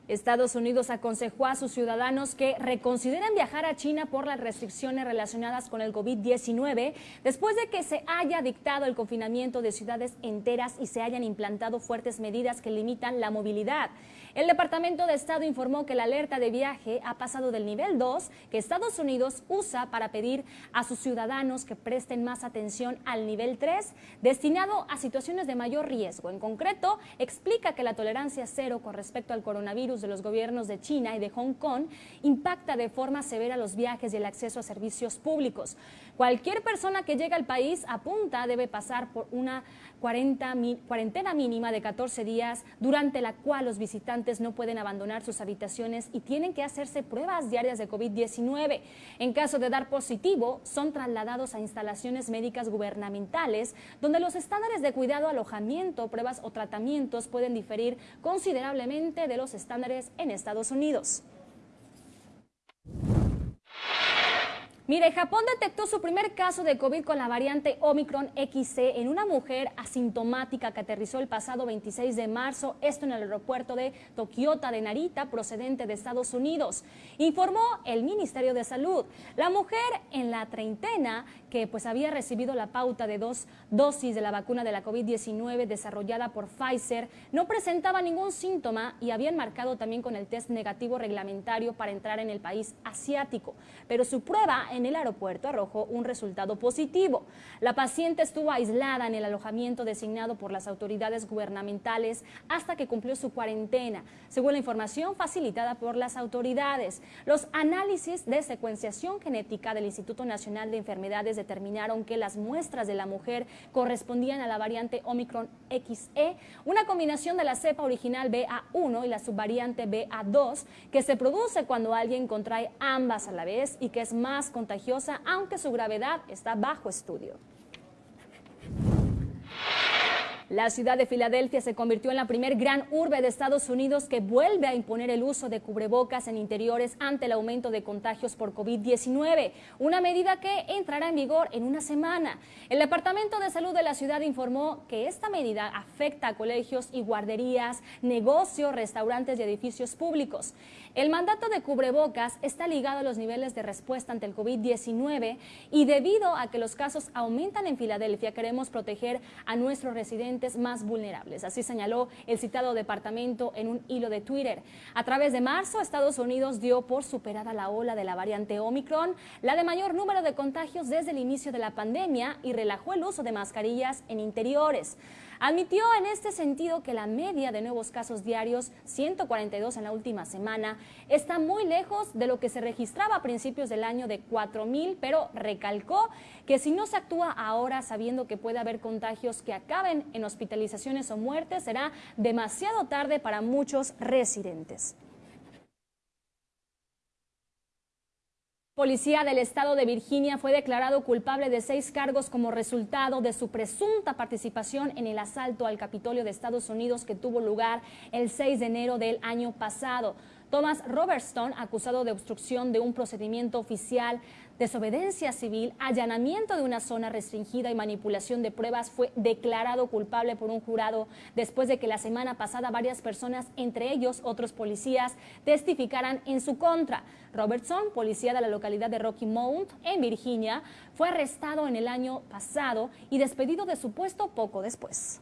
Estados Unidos aconsejó a sus ciudadanos que reconsideren viajar a China por las restricciones relacionadas con el COVID-19 después de que se haya dictado el confinamiento de ciudades enteras y se hayan implantado fuertes medidas que limitan la movilidad. El Departamento de Estado informó que la alerta de viaje ha pasado del nivel 2 que Estados Unidos usa para pedir a sus ciudadanos que presten más atención al nivel 3 destinado a situaciones de mayor riesgo. En concreto, explica que la tolerancia cero con respecto al coronavirus de los gobiernos de China y de Hong Kong impacta de forma severa los viajes y el acceso a servicios públicos. Cualquier persona que llegue al país apunta debe pasar por una cuarentena mínima de 14 días durante la cual los visitantes no pueden abandonar sus habitaciones y tienen que hacerse pruebas diarias de COVID-19. En caso de dar positivo, son trasladados a instalaciones médicas gubernamentales donde los estándares de cuidado, alojamiento, pruebas o tratamientos pueden diferir considerablemente de los estándares en Estados Unidos. Mire, Japón detectó su primer caso de COVID con la variante Omicron XC en una mujer asintomática que aterrizó el pasado 26 de marzo, esto en el aeropuerto de Tokiota de Narita, procedente de Estados Unidos. Informó el Ministerio de Salud. La mujer en la treintena, que pues había recibido la pauta de dos dosis de la vacuna de la COVID-19 desarrollada por Pfizer, no presentaba ningún síntoma y habían marcado también con el test negativo reglamentario para entrar en el país asiático. Pero su prueba en el aeropuerto arrojó un resultado positivo. La paciente estuvo aislada en el alojamiento designado por las autoridades gubernamentales hasta que cumplió su cuarentena, según la información facilitada por las autoridades. Los análisis de secuenciación genética del Instituto Nacional de Enfermedades determinaron que las muestras de la mujer correspondían a la variante Omicron XE, una combinación de la cepa original BA1 y la subvariante BA2 que se produce cuando alguien contrae ambas a la vez y que es más contagiosa, aunque su gravedad está bajo estudio. La ciudad de Filadelfia se convirtió en la primer gran urbe de Estados Unidos que vuelve a imponer el uso de cubrebocas en interiores ante el aumento de contagios por COVID-19, una medida que entrará en vigor en una semana. El Departamento de Salud de la ciudad informó que esta medida afecta a colegios y guarderías, negocios, restaurantes y edificios públicos. El mandato de cubrebocas está ligado a los niveles de respuesta ante el COVID-19 y debido a que los casos aumentan en Filadelfia, queremos proteger a nuestros residentes más vulnerables. Así señaló el citado departamento en un hilo de Twitter. A través de marzo, Estados Unidos dio por superada la ola de la variante Omicron, la de mayor número de contagios desde el inicio de la pandemia y relajó el uso de mascarillas en interiores. Admitió en este sentido que la media de nuevos casos diarios, 142 en la última semana, está muy lejos de lo que se registraba a principios del año de 4.000, pero recalcó que si no se actúa ahora sabiendo que puede haber contagios que acaben en hospitalizaciones o muertes, será demasiado tarde para muchos residentes. Policía del estado de Virginia fue declarado culpable de seis cargos como resultado de su presunta participación en el asalto al Capitolio de Estados Unidos que tuvo lugar el 6 de enero del año pasado. Thomas Robertson, acusado de obstrucción de un procedimiento oficial, desobediencia civil, allanamiento de una zona restringida y manipulación de pruebas, fue declarado culpable por un jurado después de que la semana pasada varias personas, entre ellos otros policías, testificaran en su contra. Robertson, policía de la localidad de Rocky Mount, en Virginia, fue arrestado en el año pasado y despedido de su puesto poco después.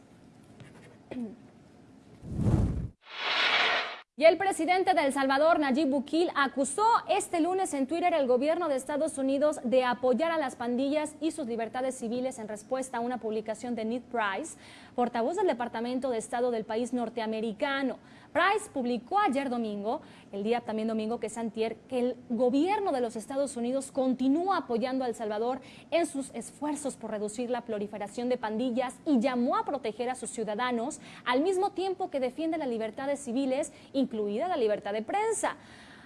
Y el presidente de El Salvador, Nayib Bukele, acusó este lunes en Twitter al gobierno de Estados Unidos de apoyar a las pandillas y sus libertades civiles en respuesta a una publicación de Ned Price, portavoz del Departamento de Estado del país norteamericano. Price publicó ayer domingo, el día también domingo que es antier, que el gobierno de los Estados Unidos continúa apoyando a El Salvador en sus esfuerzos por reducir la proliferación de pandillas y llamó a proteger a sus ciudadanos al mismo tiempo que defiende las libertades civiles, incluida la libertad de prensa.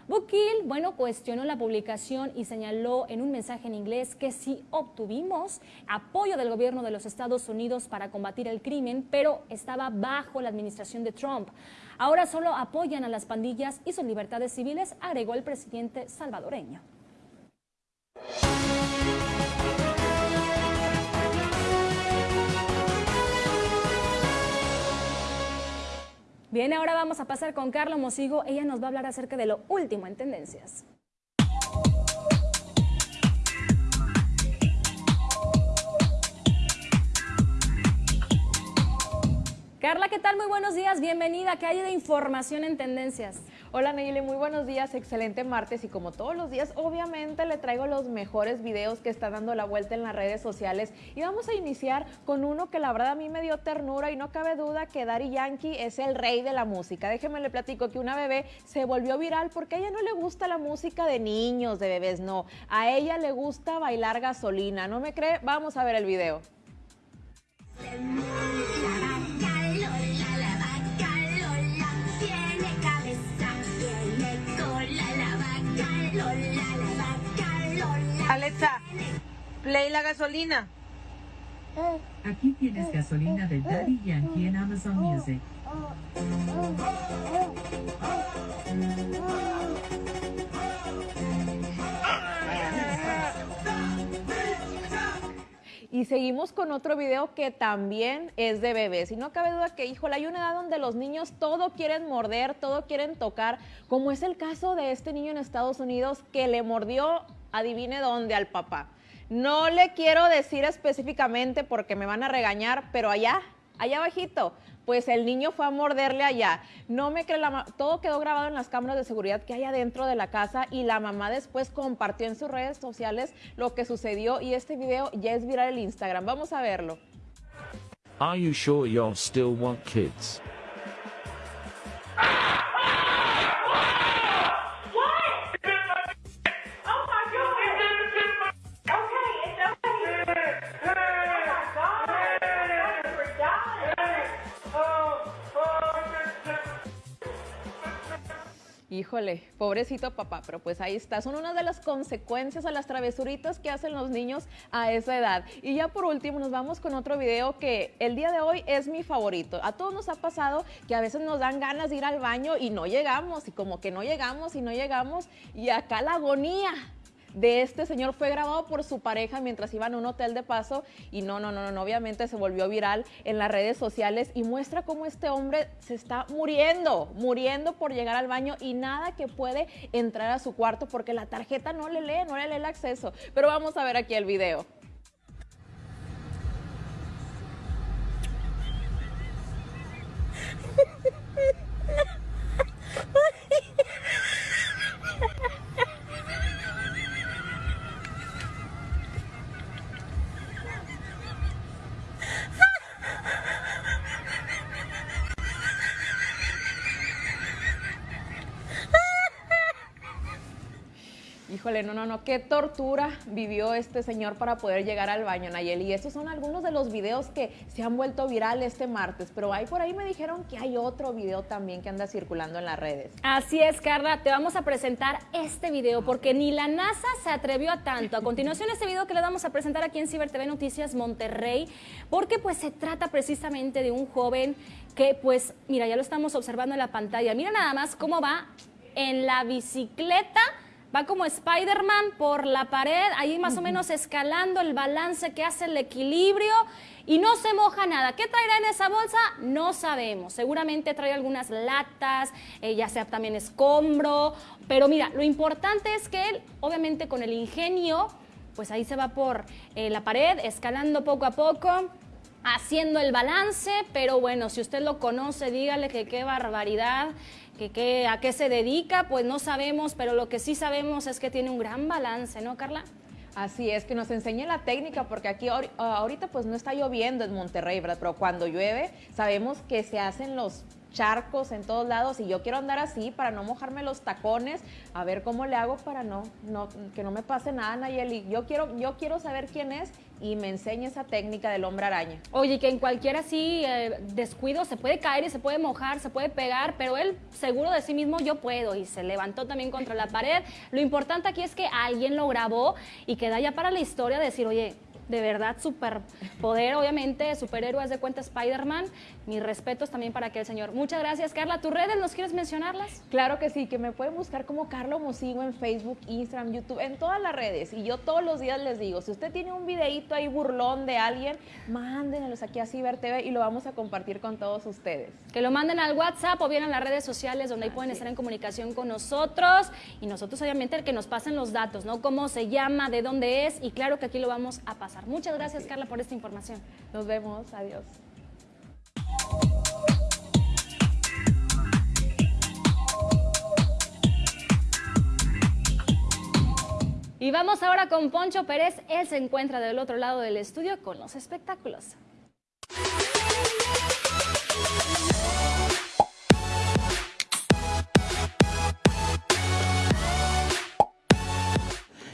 Bukil, bueno, cuestionó la publicación y señaló en un mensaje en inglés que sí obtuvimos apoyo del gobierno de los Estados Unidos para combatir el crimen, pero estaba bajo la administración de Trump. Ahora solo apoyan a las pandillas y sus libertades civiles, agregó el presidente salvadoreño. Bien, ahora vamos a pasar con Carla Mosigo. Ella nos va a hablar acerca de lo último en tendencias. Carla, ¿qué tal? Muy buenos días, bienvenida. ¿Qué hay de información en tendencias? Hola Nayeli, muy buenos días, excelente martes y como todos los días, obviamente le traigo los mejores videos que están dando la vuelta en las redes sociales y vamos a iniciar con uno que la verdad a mí me dio ternura y no cabe duda que Daddy Yankee es el rey de la música. Déjeme le platico que una bebé se volvió viral porque a ella no le gusta la música de niños, de bebés, no. A ella le gusta bailar gasolina, ¿no me cree? Vamos a ver el video. Alexa, play la gasolina. Aquí tienes gasolina de Daddy Yankee en Amazon Music. Y seguimos con otro video que también es de bebés. Y no cabe duda que, híjole, hay una edad donde los niños todo quieren morder, todo quieren tocar, como es el caso de este niño en Estados Unidos que le mordió, adivine dónde, al papá. No le quiero decir específicamente porque me van a regañar, pero allá, allá abajito, pues el niño fue a morderle allá. No me cree la todo quedó grabado en las cámaras de seguridad que hay adentro de la casa y la mamá después compartió en sus redes sociales lo que sucedió y este video ya es viral en Instagram. Vamos a verlo. Are you sure still want kids? Híjole, pobrecito papá, pero pues ahí está. Son una de las consecuencias a las travesuritas que hacen los niños a esa edad. Y ya por último nos vamos con otro video que el día de hoy es mi favorito. A todos nos ha pasado que a veces nos dan ganas de ir al baño y no llegamos y como que no llegamos y no llegamos y acá la agonía de este señor fue grabado por su pareja mientras iban a un hotel de paso y no, no, no, no, obviamente se volvió viral en las redes sociales y muestra cómo este hombre se está muriendo, muriendo por llegar al baño y nada que puede entrar a su cuarto porque la tarjeta no le lee, no le lee el acceso. Pero vamos a ver aquí el video. No, no, no, qué tortura vivió este señor para poder llegar al baño, Nayeli. Y estos son algunos de los videos que se han vuelto viral este martes, pero ahí por ahí me dijeron que hay otro video también que anda circulando en las redes. Así es, Carla, te vamos a presentar este video porque ni la NASA se atrevió a tanto. A continuación, este video que le vamos a presentar aquí en Ciber TV Noticias Monterrey, porque pues se trata precisamente de un joven que pues, mira, ya lo estamos observando en la pantalla. Mira nada más cómo va en la bicicleta va como Spider-Man por la pared, ahí más o menos escalando el balance que hace el equilibrio y no se moja nada. ¿Qué traerá en esa bolsa? No sabemos. Seguramente trae algunas latas, eh, ya sea también escombro, pero mira, lo importante es que él, obviamente con el ingenio, pues ahí se va por eh, la pared, escalando poco a poco, haciendo el balance, pero bueno, si usted lo conoce, dígale que qué barbaridad que, a qué se dedica, pues no sabemos, pero lo que sí sabemos es que tiene un gran balance, ¿no, Carla? Así es, que nos enseñe la técnica, porque aquí ahorita pues no está lloviendo en Monterrey, ¿verdad? Pero cuando llueve sabemos que se hacen los charcos en todos lados y yo quiero andar así para no mojarme los tacones, a ver cómo le hago para no, no que no me pase nada, Nayeli. Yo quiero, yo quiero saber quién es y me enseñe esa técnica del hombre araña. Oye, que en cualquier así eh, descuido se puede caer y se puede mojar, se puede pegar, pero él seguro de sí mismo yo puedo y se levantó también contra la pared. Lo importante aquí es que alguien lo grabó y queda ya para la historia decir, oye, de verdad superpoder, obviamente, superhéroes de cuenta Spider-Man. Mis respetos también para aquel señor. Muchas gracias, Carla. ¿Tus redes nos quieres mencionarlas? Claro que sí, que me pueden buscar como Carlo Mosigo en Facebook, Instagram, YouTube, en todas las redes. Y yo todos los días les digo, si usted tiene un videíto ahí burlón de alguien, mándenlos aquí a Ciber TV y lo vamos a compartir con todos ustedes. Que lo manden al WhatsApp o bien a las redes sociales donde ahí pueden estar en comunicación con nosotros. Y nosotros, obviamente, el que nos pasen los datos, ¿no? Cómo se llama, de dónde es. Y claro que aquí lo vamos a pasar. Muchas gracias, Carla, por esta información. Nos vemos. Adiós. Y vamos ahora con Poncho Pérez. Él se encuentra del otro lado del estudio con los espectáculos.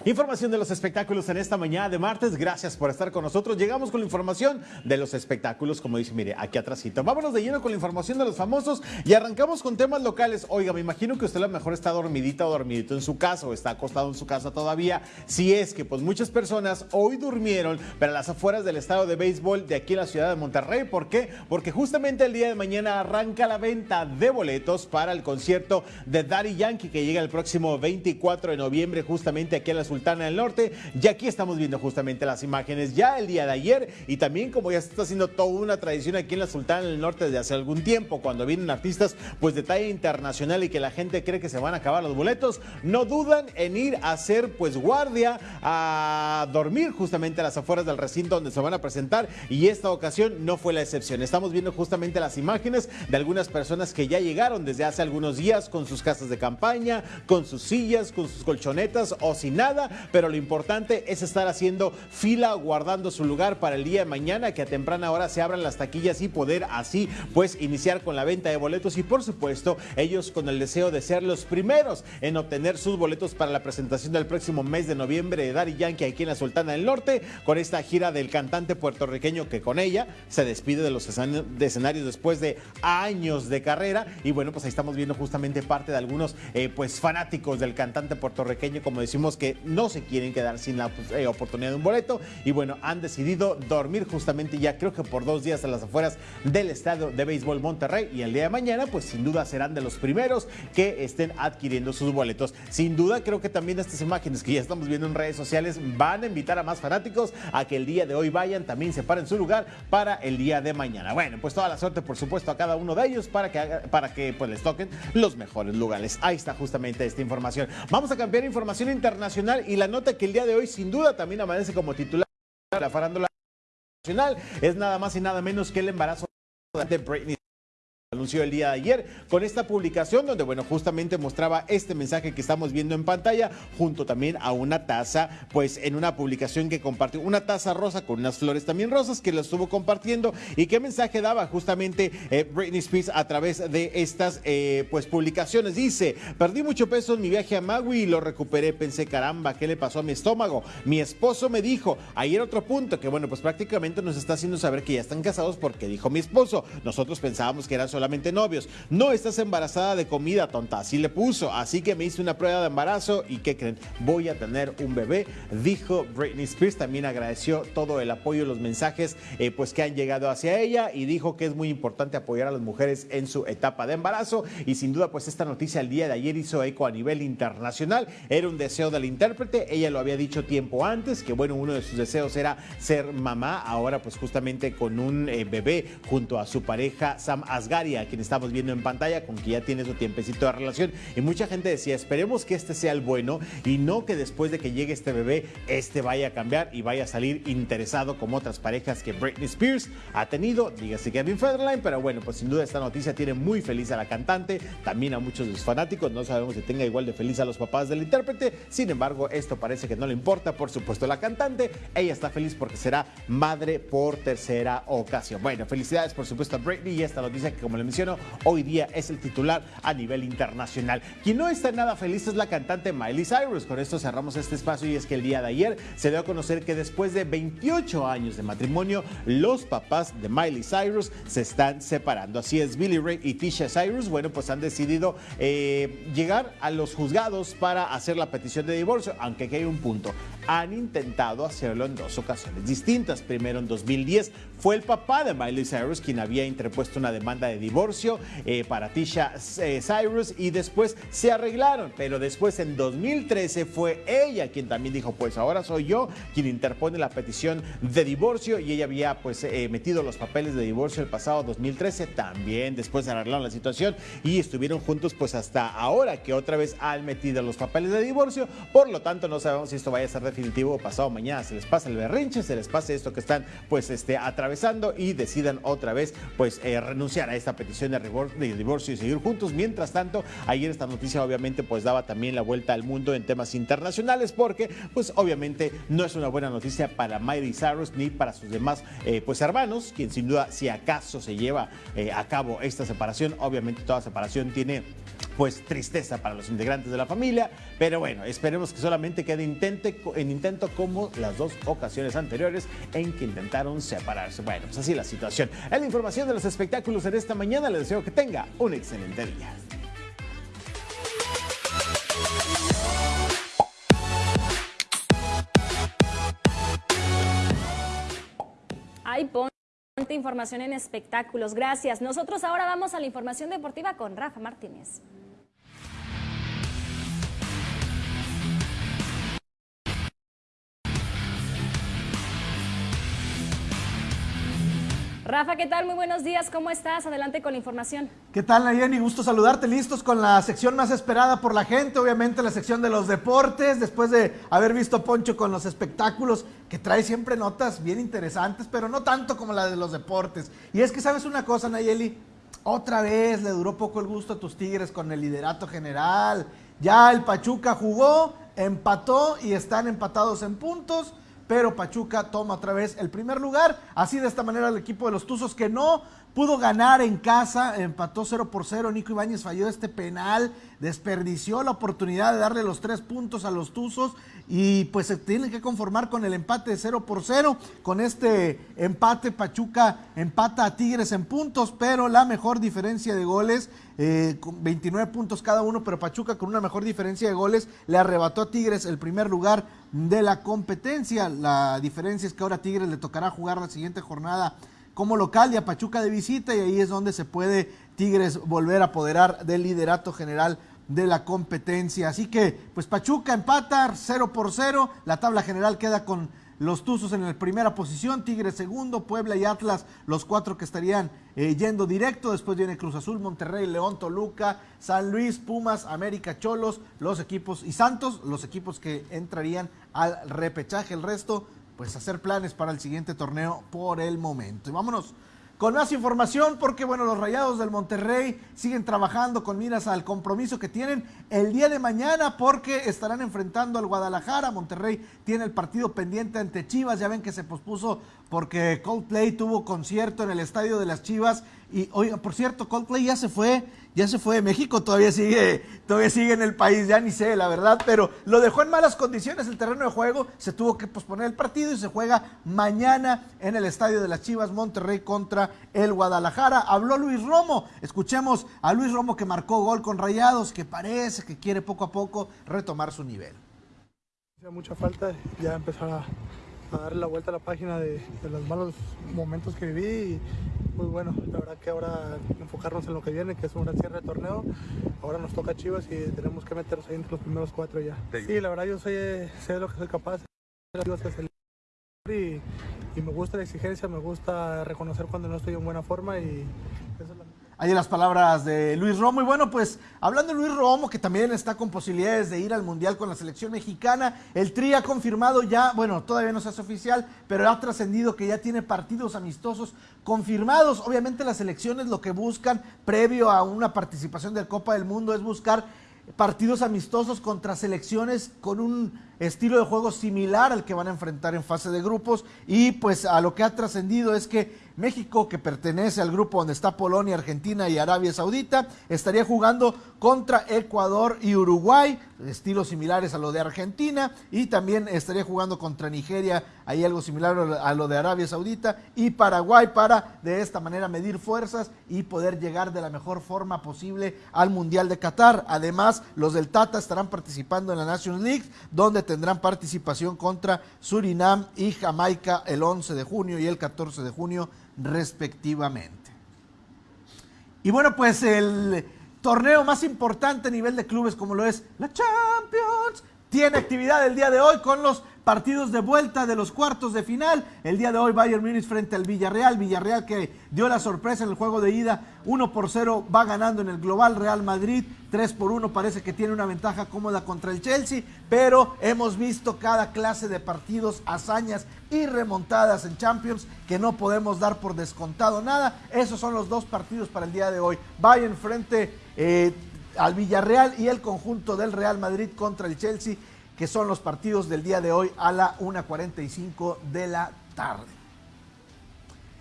Información de los espectáculos en esta mañana de martes. Gracias por estar con nosotros. Llegamos con la información de los espectáculos, como dice, mire, aquí atrásito. Vámonos de lleno con la información de los famosos y arrancamos con temas locales. Oiga, me imagino que usted a lo mejor está dormidita o dormidito en su casa o está acostado en su casa todavía. Si es que, pues muchas personas hoy durmieron para las afueras del estado de béisbol de aquí en la ciudad de Monterrey. ¿Por qué? Porque justamente el día de mañana arranca la venta de boletos para el concierto de Daddy Yankee que llega el próximo 24 de noviembre justamente aquí en la Sultana del Norte. Y aquí estamos viendo justamente las imágenes ya el día de ayer y también como ya se está haciendo toda una tradición aquí en la Sultana del Norte desde hace algún tiempo, cuando vienen artistas pues de talla internacional y que la gente cree que se van a acabar los boletos, no dudan en ir a hacer pues guardia, a dormir justamente a las afueras del recinto donde se van a presentar y esta ocasión no fue la excepción. Estamos viendo justamente las imágenes de algunas personas que ya llegaron desde hace algunos días con sus casas de campaña, con sus sillas, con sus colchonetas o sin nada, pero lo importante es estar haciendo fila, guardando su lugar para el día de mañana, que a temprana hora se abran las taquillas y poder así pues iniciar con la venta de boletos. Y por supuesto ellos con el deseo de ser los primeros en obtener sus boletos para la presentación del próximo mes de noviembre de Daddy Yankee aquí en la Sultana del Norte, con esta gira del cantante puertorriqueño que con ella se despide de los escenarios después de años de carrera. Y bueno pues ahí estamos viendo justamente parte de algunos eh, pues fanáticos del cantante puertorriqueño como decimos que no se quieren quedar sin la eh, oportunidad de un boleto y bueno, han decidido dormir justamente ya creo que por dos días a las afueras del estadio de béisbol Monterrey y el día de mañana pues sin duda serán de los primeros que estén adquiriendo sus boletos. Sin duda creo que también estas imágenes que ya estamos viendo en redes sociales van a invitar a más fanáticos a que el día de hoy vayan, también separen su lugar para el día de mañana. Bueno, pues toda la suerte por supuesto a cada uno de ellos para que, para que pues les toquen los mejores lugares. Ahí está justamente esta información. Vamos a cambiar información internacional y la nota que el día de hoy sin duda también amanece como titular de la farándula nacional. Es nada más y nada menos que el embarazo de Britney anunció el día de ayer con esta publicación donde, bueno, justamente mostraba este mensaje que estamos viendo en pantalla junto también a una taza, pues en una publicación que compartió, una taza rosa con unas flores también rosas que la estuvo compartiendo y qué mensaje daba justamente eh, Britney Spears a través de estas, eh, pues, publicaciones. Dice, perdí mucho peso en mi viaje a Maui y lo recuperé, pensé, caramba, ¿qué le pasó a mi estómago? Mi esposo me dijo, ayer otro punto, que bueno, pues prácticamente nos está haciendo saber que ya están casados porque dijo mi esposo, nosotros pensábamos que era solo novios. No estás embarazada de comida, tonta. Así le puso. Así que me hice una prueba de embarazo y ¿qué creen? Voy a tener un bebé, dijo Britney Spears. También agradeció todo el apoyo, los mensajes eh, pues que han llegado hacia ella y dijo que es muy importante apoyar a las mujeres en su etapa de embarazo. Y sin duda, pues esta noticia el día de ayer hizo eco a nivel internacional. Era un deseo del intérprete. Ella lo había dicho tiempo antes, que bueno, uno de sus deseos era ser mamá. Ahora pues justamente con un eh, bebé junto a su pareja Sam Asgaria, quien estamos viendo en pantalla, con que ya tiene su tiempecito de relación. Y mucha gente decía, esperemos que este sea el bueno y no que después de que llegue este bebé, este vaya a cambiar y vaya a salir interesado como otras parejas que Britney Spears ha tenido, dígase Kevin Federline, pero bueno, pues sin duda esta noticia tiene muy feliz a la cantante, también a muchos de sus fanáticos, no sabemos si tenga igual de feliz a los papás del intérprete, sin embargo, esto parece que no le importa, por supuesto, la cantante, ella está feliz porque será madre por tercera ocasión. Bueno, felicidades por supuesto a Britney y esta noticia que como le hoy día es el titular a nivel internacional. Quien no está nada feliz es la cantante Miley Cyrus. Con esto cerramos este espacio y es que el día de ayer se dio a conocer que después de 28 años de matrimonio, los papás de Miley Cyrus se están separando. Así es, Billy Ray y Tisha Cyrus, bueno, pues han decidido eh, llegar a los juzgados para hacer la petición de divorcio, aunque aquí hay un punto. Han intentado hacerlo en dos ocasiones distintas. Primero en 2010 fue el papá de Miley Cyrus quien había interpuesto una demanda de divorcio eh, para Tisha eh, Cyrus y después se arreglaron, pero después en 2013 fue ella quien también dijo, pues ahora soy yo quien interpone la petición de divorcio y ella había pues eh, metido los papeles de divorcio el pasado 2013, también después arreglaron la situación y estuvieron juntos pues hasta ahora que otra vez han metido los papeles de divorcio, por lo tanto no sabemos si esto vaya a ser definitivo o pasado mañana se les pasa el berrinche, se les pasa esto que están pues este atravesando y decidan otra vez pues renunciar a esta petición de divorcio y seguir juntos. Mientras tanto, ayer esta noticia obviamente pues daba también la vuelta al mundo en temas internacionales porque pues obviamente no es una buena noticia para Miley Cyrus ni para sus demás eh, pues hermanos, quien sin duda si acaso se lleva eh, a cabo esta separación, obviamente toda separación tiene pues tristeza para los integrantes de la familia, pero bueno, esperemos que solamente quede en intento como las dos ocasiones anteriores en que intentaron separarse. Bueno, pues así la situación. Es la información de los espectáculos en esta mañana, les deseo que tenga un excelente día. Información en espectáculos. Gracias. Nosotros ahora vamos a la información deportiva con Rafa Martínez. Rafa, ¿qué tal? Muy buenos días, ¿cómo estás? Adelante con la información. ¿Qué tal, Nayeni? Gusto saludarte, listos con la sección más esperada por la gente, obviamente la sección de los deportes, después de haber visto Poncho con los espectáculos, que trae siempre notas bien interesantes, pero no tanto como la de los deportes. Y es que, ¿sabes una cosa, Nayeli? Otra vez le duró poco el gusto a tus Tigres con el liderato general. Ya el Pachuca jugó, empató y están empatados en puntos pero Pachuca toma otra vez el primer lugar. Así de esta manera el equipo de los Tuzos que no pudo ganar en casa, empató 0 por 0. Nico Ibáñez falló este penal, desperdició la oportunidad de darle los tres puntos a los Tuzos y pues se tienen que conformar con el empate de 0 por 0. Con este empate, Pachuca empata a Tigres en puntos, pero la mejor diferencia de goles, eh, con 29 puntos cada uno, pero Pachuca con una mejor diferencia de goles le arrebató a Tigres el primer lugar de la competencia. La diferencia es que ahora a Tigres le tocará jugar la siguiente jornada como local y a Pachuca de visita y ahí es donde se puede Tigres volver a apoderar del liderato general de la competencia. Así que, pues Pachuca empata 0 por 0, la tabla general queda con los Tuzos en la primera posición, Tigres segundo, Puebla y Atlas los cuatro que estarían eh, yendo directo, después viene Cruz Azul, Monterrey, León, Toluca, San Luis, Pumas, América, Cholos, los equipos y Santos, los equipos que entrarían al repechaje, el resto pues hacer planes para el siguiente torneo por el momento. Y vámonos con más información porque bueno, los Rayados del Monterrey siguen trabajando con miras al compromiso que tienen el día de mañana porque estarán enfrentando al Guadalajara. Monterrey tiene el partido pendiente ante Chivas, ya ven que se pospuso porque Coldplay tuvo concierto en el estadio de las Chivas y oiga, por cierto, Coldplay ya se fue ya se fue de México, todavía sigue, todavía sigue en el país, ya ni sé, la verdad, pero lo dejó en malas condiciones el terreno de juego, se tuvo que posponer el partido y se juega mañana en el estadio de las Chivas Monterrey contra el Guadalajara. Habló Luis Romo, escuchemos a Luis Romo que marcó gol con Rayados, que parece que quiere poco a poco retomar su nivel. Mucha falta ya empezar a, a darle la vuelta a la página de, de los malos momentos que viví y muy bueno. La verdad que ahora enfocarnos en lo que viene, que es un gran cierre de torneo. Ahora nos toca Chivas y tenemos que meternos ahí entre los primeros cuatro ya. Sí, la verdad yo sé, sé lo que soy capaz. Y, y me gusta la exigencia, me gusta reconocer cuando no estoy en buena forma y eso es la Ahí las palabras de Luis Romo. Y bueno, pues hablando de Luis Romo, que también está con posibilidades de ir al Mundial con la selección mexicana, el Tri ha confirmado ya, bueno, todavía no se hace oficial, pero ha trascendido que ya tiene partidos amistosos confirmados. Obviamente las selecciones lo que buscan previo a una participación del Copa del Mundo es buscar partidos amistosos contra selecciones con un estilo de juego similar al que van a enfrentar en fase de grupos y pues a lo que ha trascendido es que México, que pertenece al grupo donde está Polonia, Argentina y Arabia Saudita, estaría jugando contra Ecuador y Uruguay, estilos similares a lo de Argentina, y también estaría jugando contra Nigeria, hay algo similar a lo de Arabia Saudita, y Paraguay para de esta manera medir fuerzas y poder llegar de la mejor forma posible al Mundial de Qatar. Además, los del Tata estarán participando en la Nations League, donde tendrán participación contra Surinam y Jamaica el 11 de junio y el 14 de junio respectivamente. Y bueno, pues el torneo más importante a nivel de clubes como lo es la Champions tiene actividad el día de hoy con los partidos de vuelta de los cuartos de final. El día de hoy Bayern Múnich frente al Villarreal. Villarreal que dio la sorpresa en el juego de ida. 1 por 0 va ganando en el global. Real Madrid 3 por 1 parece que tiene una ventaja cómoda contra el Chelsea. Pero hemos visto cada clase de partidos, hazañas y remontadas en Champions que no podemos dar por descontado nada. Esos son los dos partidos para el día de hoy. Bayern frente... Eh, al Villarreal y el conjunto del Real Madrid contra el Chelsea, que son los partidos del día de hoy a la 1.45 de la tarde.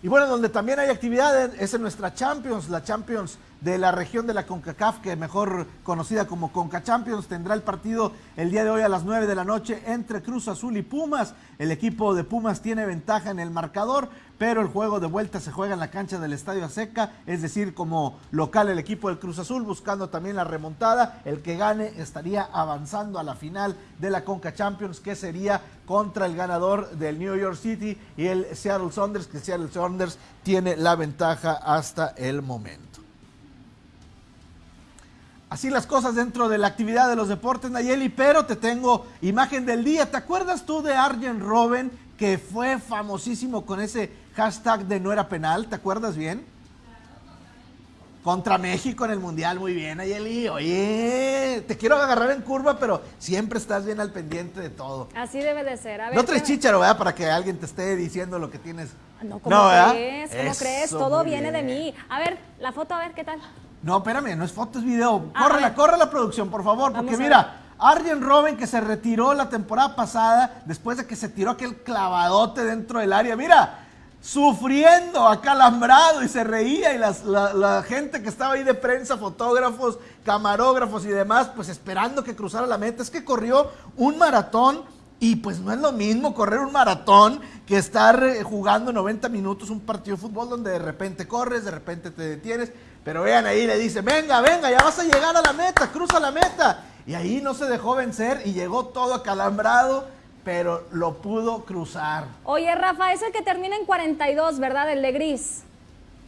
Y bueno, donde también hay actividad es en nuestra Champions, la Champions de la región de la CONCACAF, que mejor conocida como CONCA Champions, tendrá el partido el día de hoy a las 9 de la noche entre Cruz Azul y Pumas. El equipo de Pumas tiene ventaja en el marcador, pero el juego de vuelta se juega en la cancha del Estadio Seca, es decir, como local el equipo del Cruz Azul buscando también la remontada. El que gane estaría avanzando a la final de la Conca Champions, que sería contra el ganador del New York City y el Seattle Saunders, que Seattle Saunders tiene la ventaja hasta el momento. Así las cosas dentro de la actividad de los deportes, Nayeli, pero te tengo imagen del día. ¿Te acuerdas tú de Arjen Robben, que fue famosísimo con ese hashtag de no era penal? ¿Te acuerdas bien? Contra México en el Mundial, muy bien, Nayeli. Oye, te quiero agarrar en curva, pero siempre estás bien al pendiente de todo. Así debe de ser. A ver, no traes ¿qué- chícharo, ¿verdad? Para que alguien te esté diciendo lo que tienes. No, ¿cómo ¿verdad? crees? ¿Cómo Eso, crees? Todo viene de mí. A ver, la foto, a ver qué tal. No, espérame, no es foto, es video. Córrela, corre la producción, por favor, porque mira, Arjen Robben que se retiró la temporada pasada después de que se tiró aquel clavadote dentro del área. Mira, sufriendo, acalambrado y se reía y las- la, la gente que estaba ahí de prensa, fotógrafos, camarógrafos y demás, pues esperando que cruzara la meta. Es que corrió un maratón y pues no es lo mismo correr un maratón que estar eh, jugando 90 minutos un partido de fútbol donde de repente corres, de repente te detienes. Pero vean ahí, le dice, venga, venga, ya vas a llegar a la meta, cruza la meta. Y ahí no se dejó vencer y llegó todo acalambrado, pero lo pudo cruzar. Oye, Rafa, es el que termina en 42, ¿verdad? El de gris.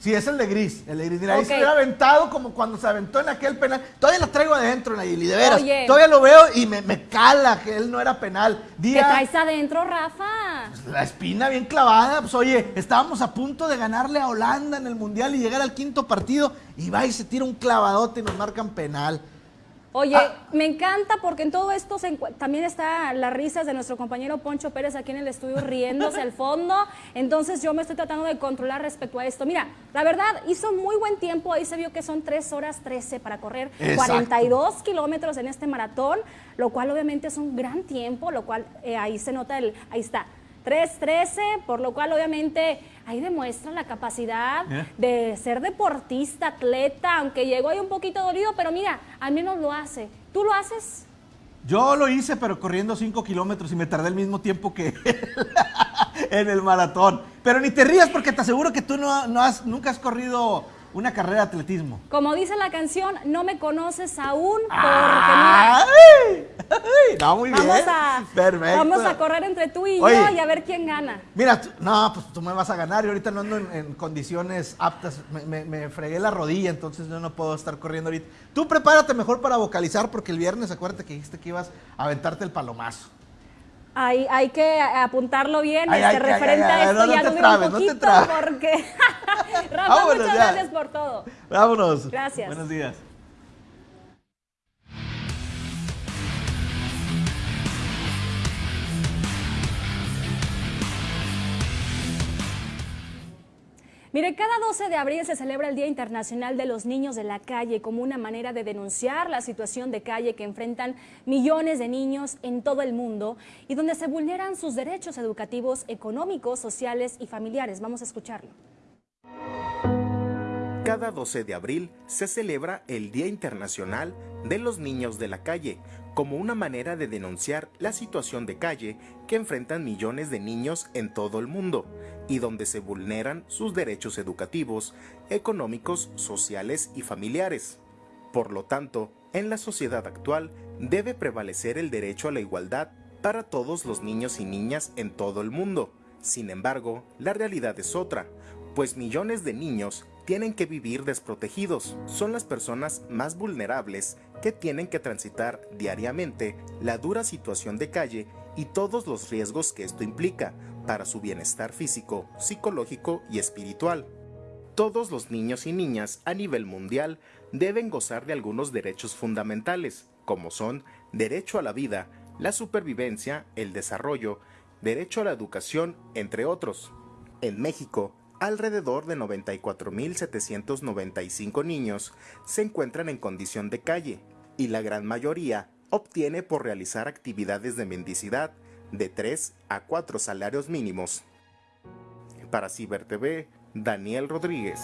Sí, es el de gris, el de gris. Mira, ahí se Ok. hubiera aventado como cuando se aventó en aquel penal. Todavía lo traigo adentro, Nayeli, de veras. Oye. Todavía lo veo y me, me cala que él no era penal. ¿Qué Día, traes adentro, Rafa? la espina bien clavada. Pues oye, estábamos a punto de ganarle a Holanda en el Mundial y llegar al quinto partido. Y va y se tira un clavadote y nos marcan penal. Oye, Ah. me encanta porque en todo esto se también está las risas de nuestro compañero Poncho Pérez aquí en el estudio riéndose al fondo. Entonces yo me estoy tratando de controlar respecto a esto. Mira, la verdad hizo muy buen tiempo. Ahí se vio que son 3 horas 13 para correr Exacto. 42 kilómetros en este maratón, lo cual obviamente es un gran tiempo, lo cual eh, ahí se nota el, ahí está. 3.13, por lo cual obviamente ahí demuestra la capacidad Eh. de ser deportista, atleta, aunque llegó ahí un poquito dolido, pero mira, al menos lo hace. ¿Tú lo haces? Yo lo hice, pero corriendo 5 kilómetros y me tardé el mismo tiempo que él en el maratón. Pero ni te rías porque te aseguro que tú no, no has, nunca has corrido una carrera de atletismo. Como dice la canción, no me conoces aún porque ¡Ay! ¡Ay! No, muy mira, bien. vamos a, Perfecto. vamos a correr entre tú y Oye. yo y a ver quién gana. Mira, tú- no, pues tú me vas a ganar y ahorita no ando en, en condiciones aptas. Me, me- me fregué la rodilla, entonces yo no puedo estar corriendo ahorita. Tú prepárate mejor para vocalizar porque el viernes acuérdate que dijiste que ibas a aventarte el palomazo. Hay, hay que apuntarlo bien, Ay, este, ay, referente ay, a esto no, no ya te dura trabes, un no te poquito porque... Rafa, Vámonos muchas ya. gracias por todo. Vámonos. Gracias. Buenos días. Mire, cada 12 de abril se celebra el Día Internacional de los Niños de la Calle como una manera de denunciar la situación de calle que enfrentan millones de niños en todo el mundo y donde se vulneran sus derechos educativos, económicos, sociales y familiares. Vamos a escucharlo. Cada 12 de abril se celebra el Día Internacional de los Niños de la Calle, como una manera de denunciar la situación de calle que enfrentan millones de niños en todo el mundo y donde se vulneran sus derechos educativos, económicos, sociales y familiares. Por lo tanto, en la sociedad actual debe prevalecer el derecho a la igualdad para todos los niños y niñas en todo el mundo. Sin embargo, la realidad es otra, pues millones de niños tienen que vivir desprotegidos. Son las personas más vulnerables que tienen que transitar diariamente la dura situación de calle y todos los riesgos que esto implica para su bienestar físico, psicológico y espiritual. Todos los niños y niñas a nivel mundial deben gozar de algunos derechos fundamentales, como son derecho a la vida, la supervivencia, el desarrollo, derecho a la educación, entre otros. En México, alrededor de 94.795 niños se encuentran en condición de calle y la gran mayoría obtiene por realizar actividades de mendicidad de 3 a 4 salarios mínimos. Para Ciber TV, Daniel Rodríguez.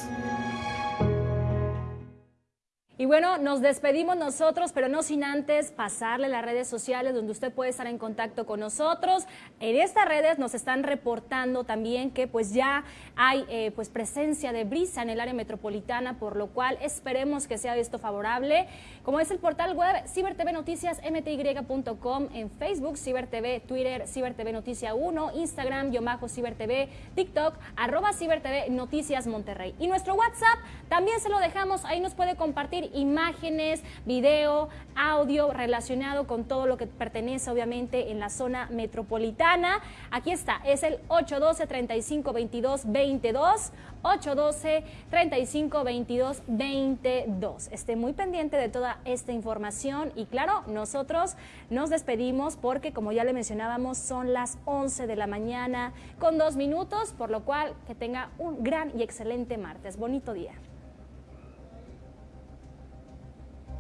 Y bueno, nos despedimos nosotros, pero no sin antes pasarle las redes sociales donde usted puede estar en contacto con nosotros. En estas redes nos están reportando también que pues ya hay eh, pues presencia de brisa en el área metropolitana, por lo cual esperemos que sea esto favorable. Como es el portal web Ciber TV Noticias mty.com en Facebook, Ciber TV, Twitter, Ciber TV Noticia 1, Instagram, guion bajo Ciber TV, TikTok, arroba Ciber TV Noticias Monterrey. Y nuestro WhatsApp también se lo dejamos, ahí nos puede compartir imágenes, video, audio relacionado con todo lo que pertenece obviamente en la zona metropolitana. Aquí está, es el 812-3522-22, 812-3522-22. Esté muy pendiente de toda esta información y claro, nosotros nos despedimos porque como ya le mencionábamos son las 11 de la mañana con dos minutos, por lo cual que tenga un gran y excelente martes. Bonito día.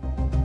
Thank you.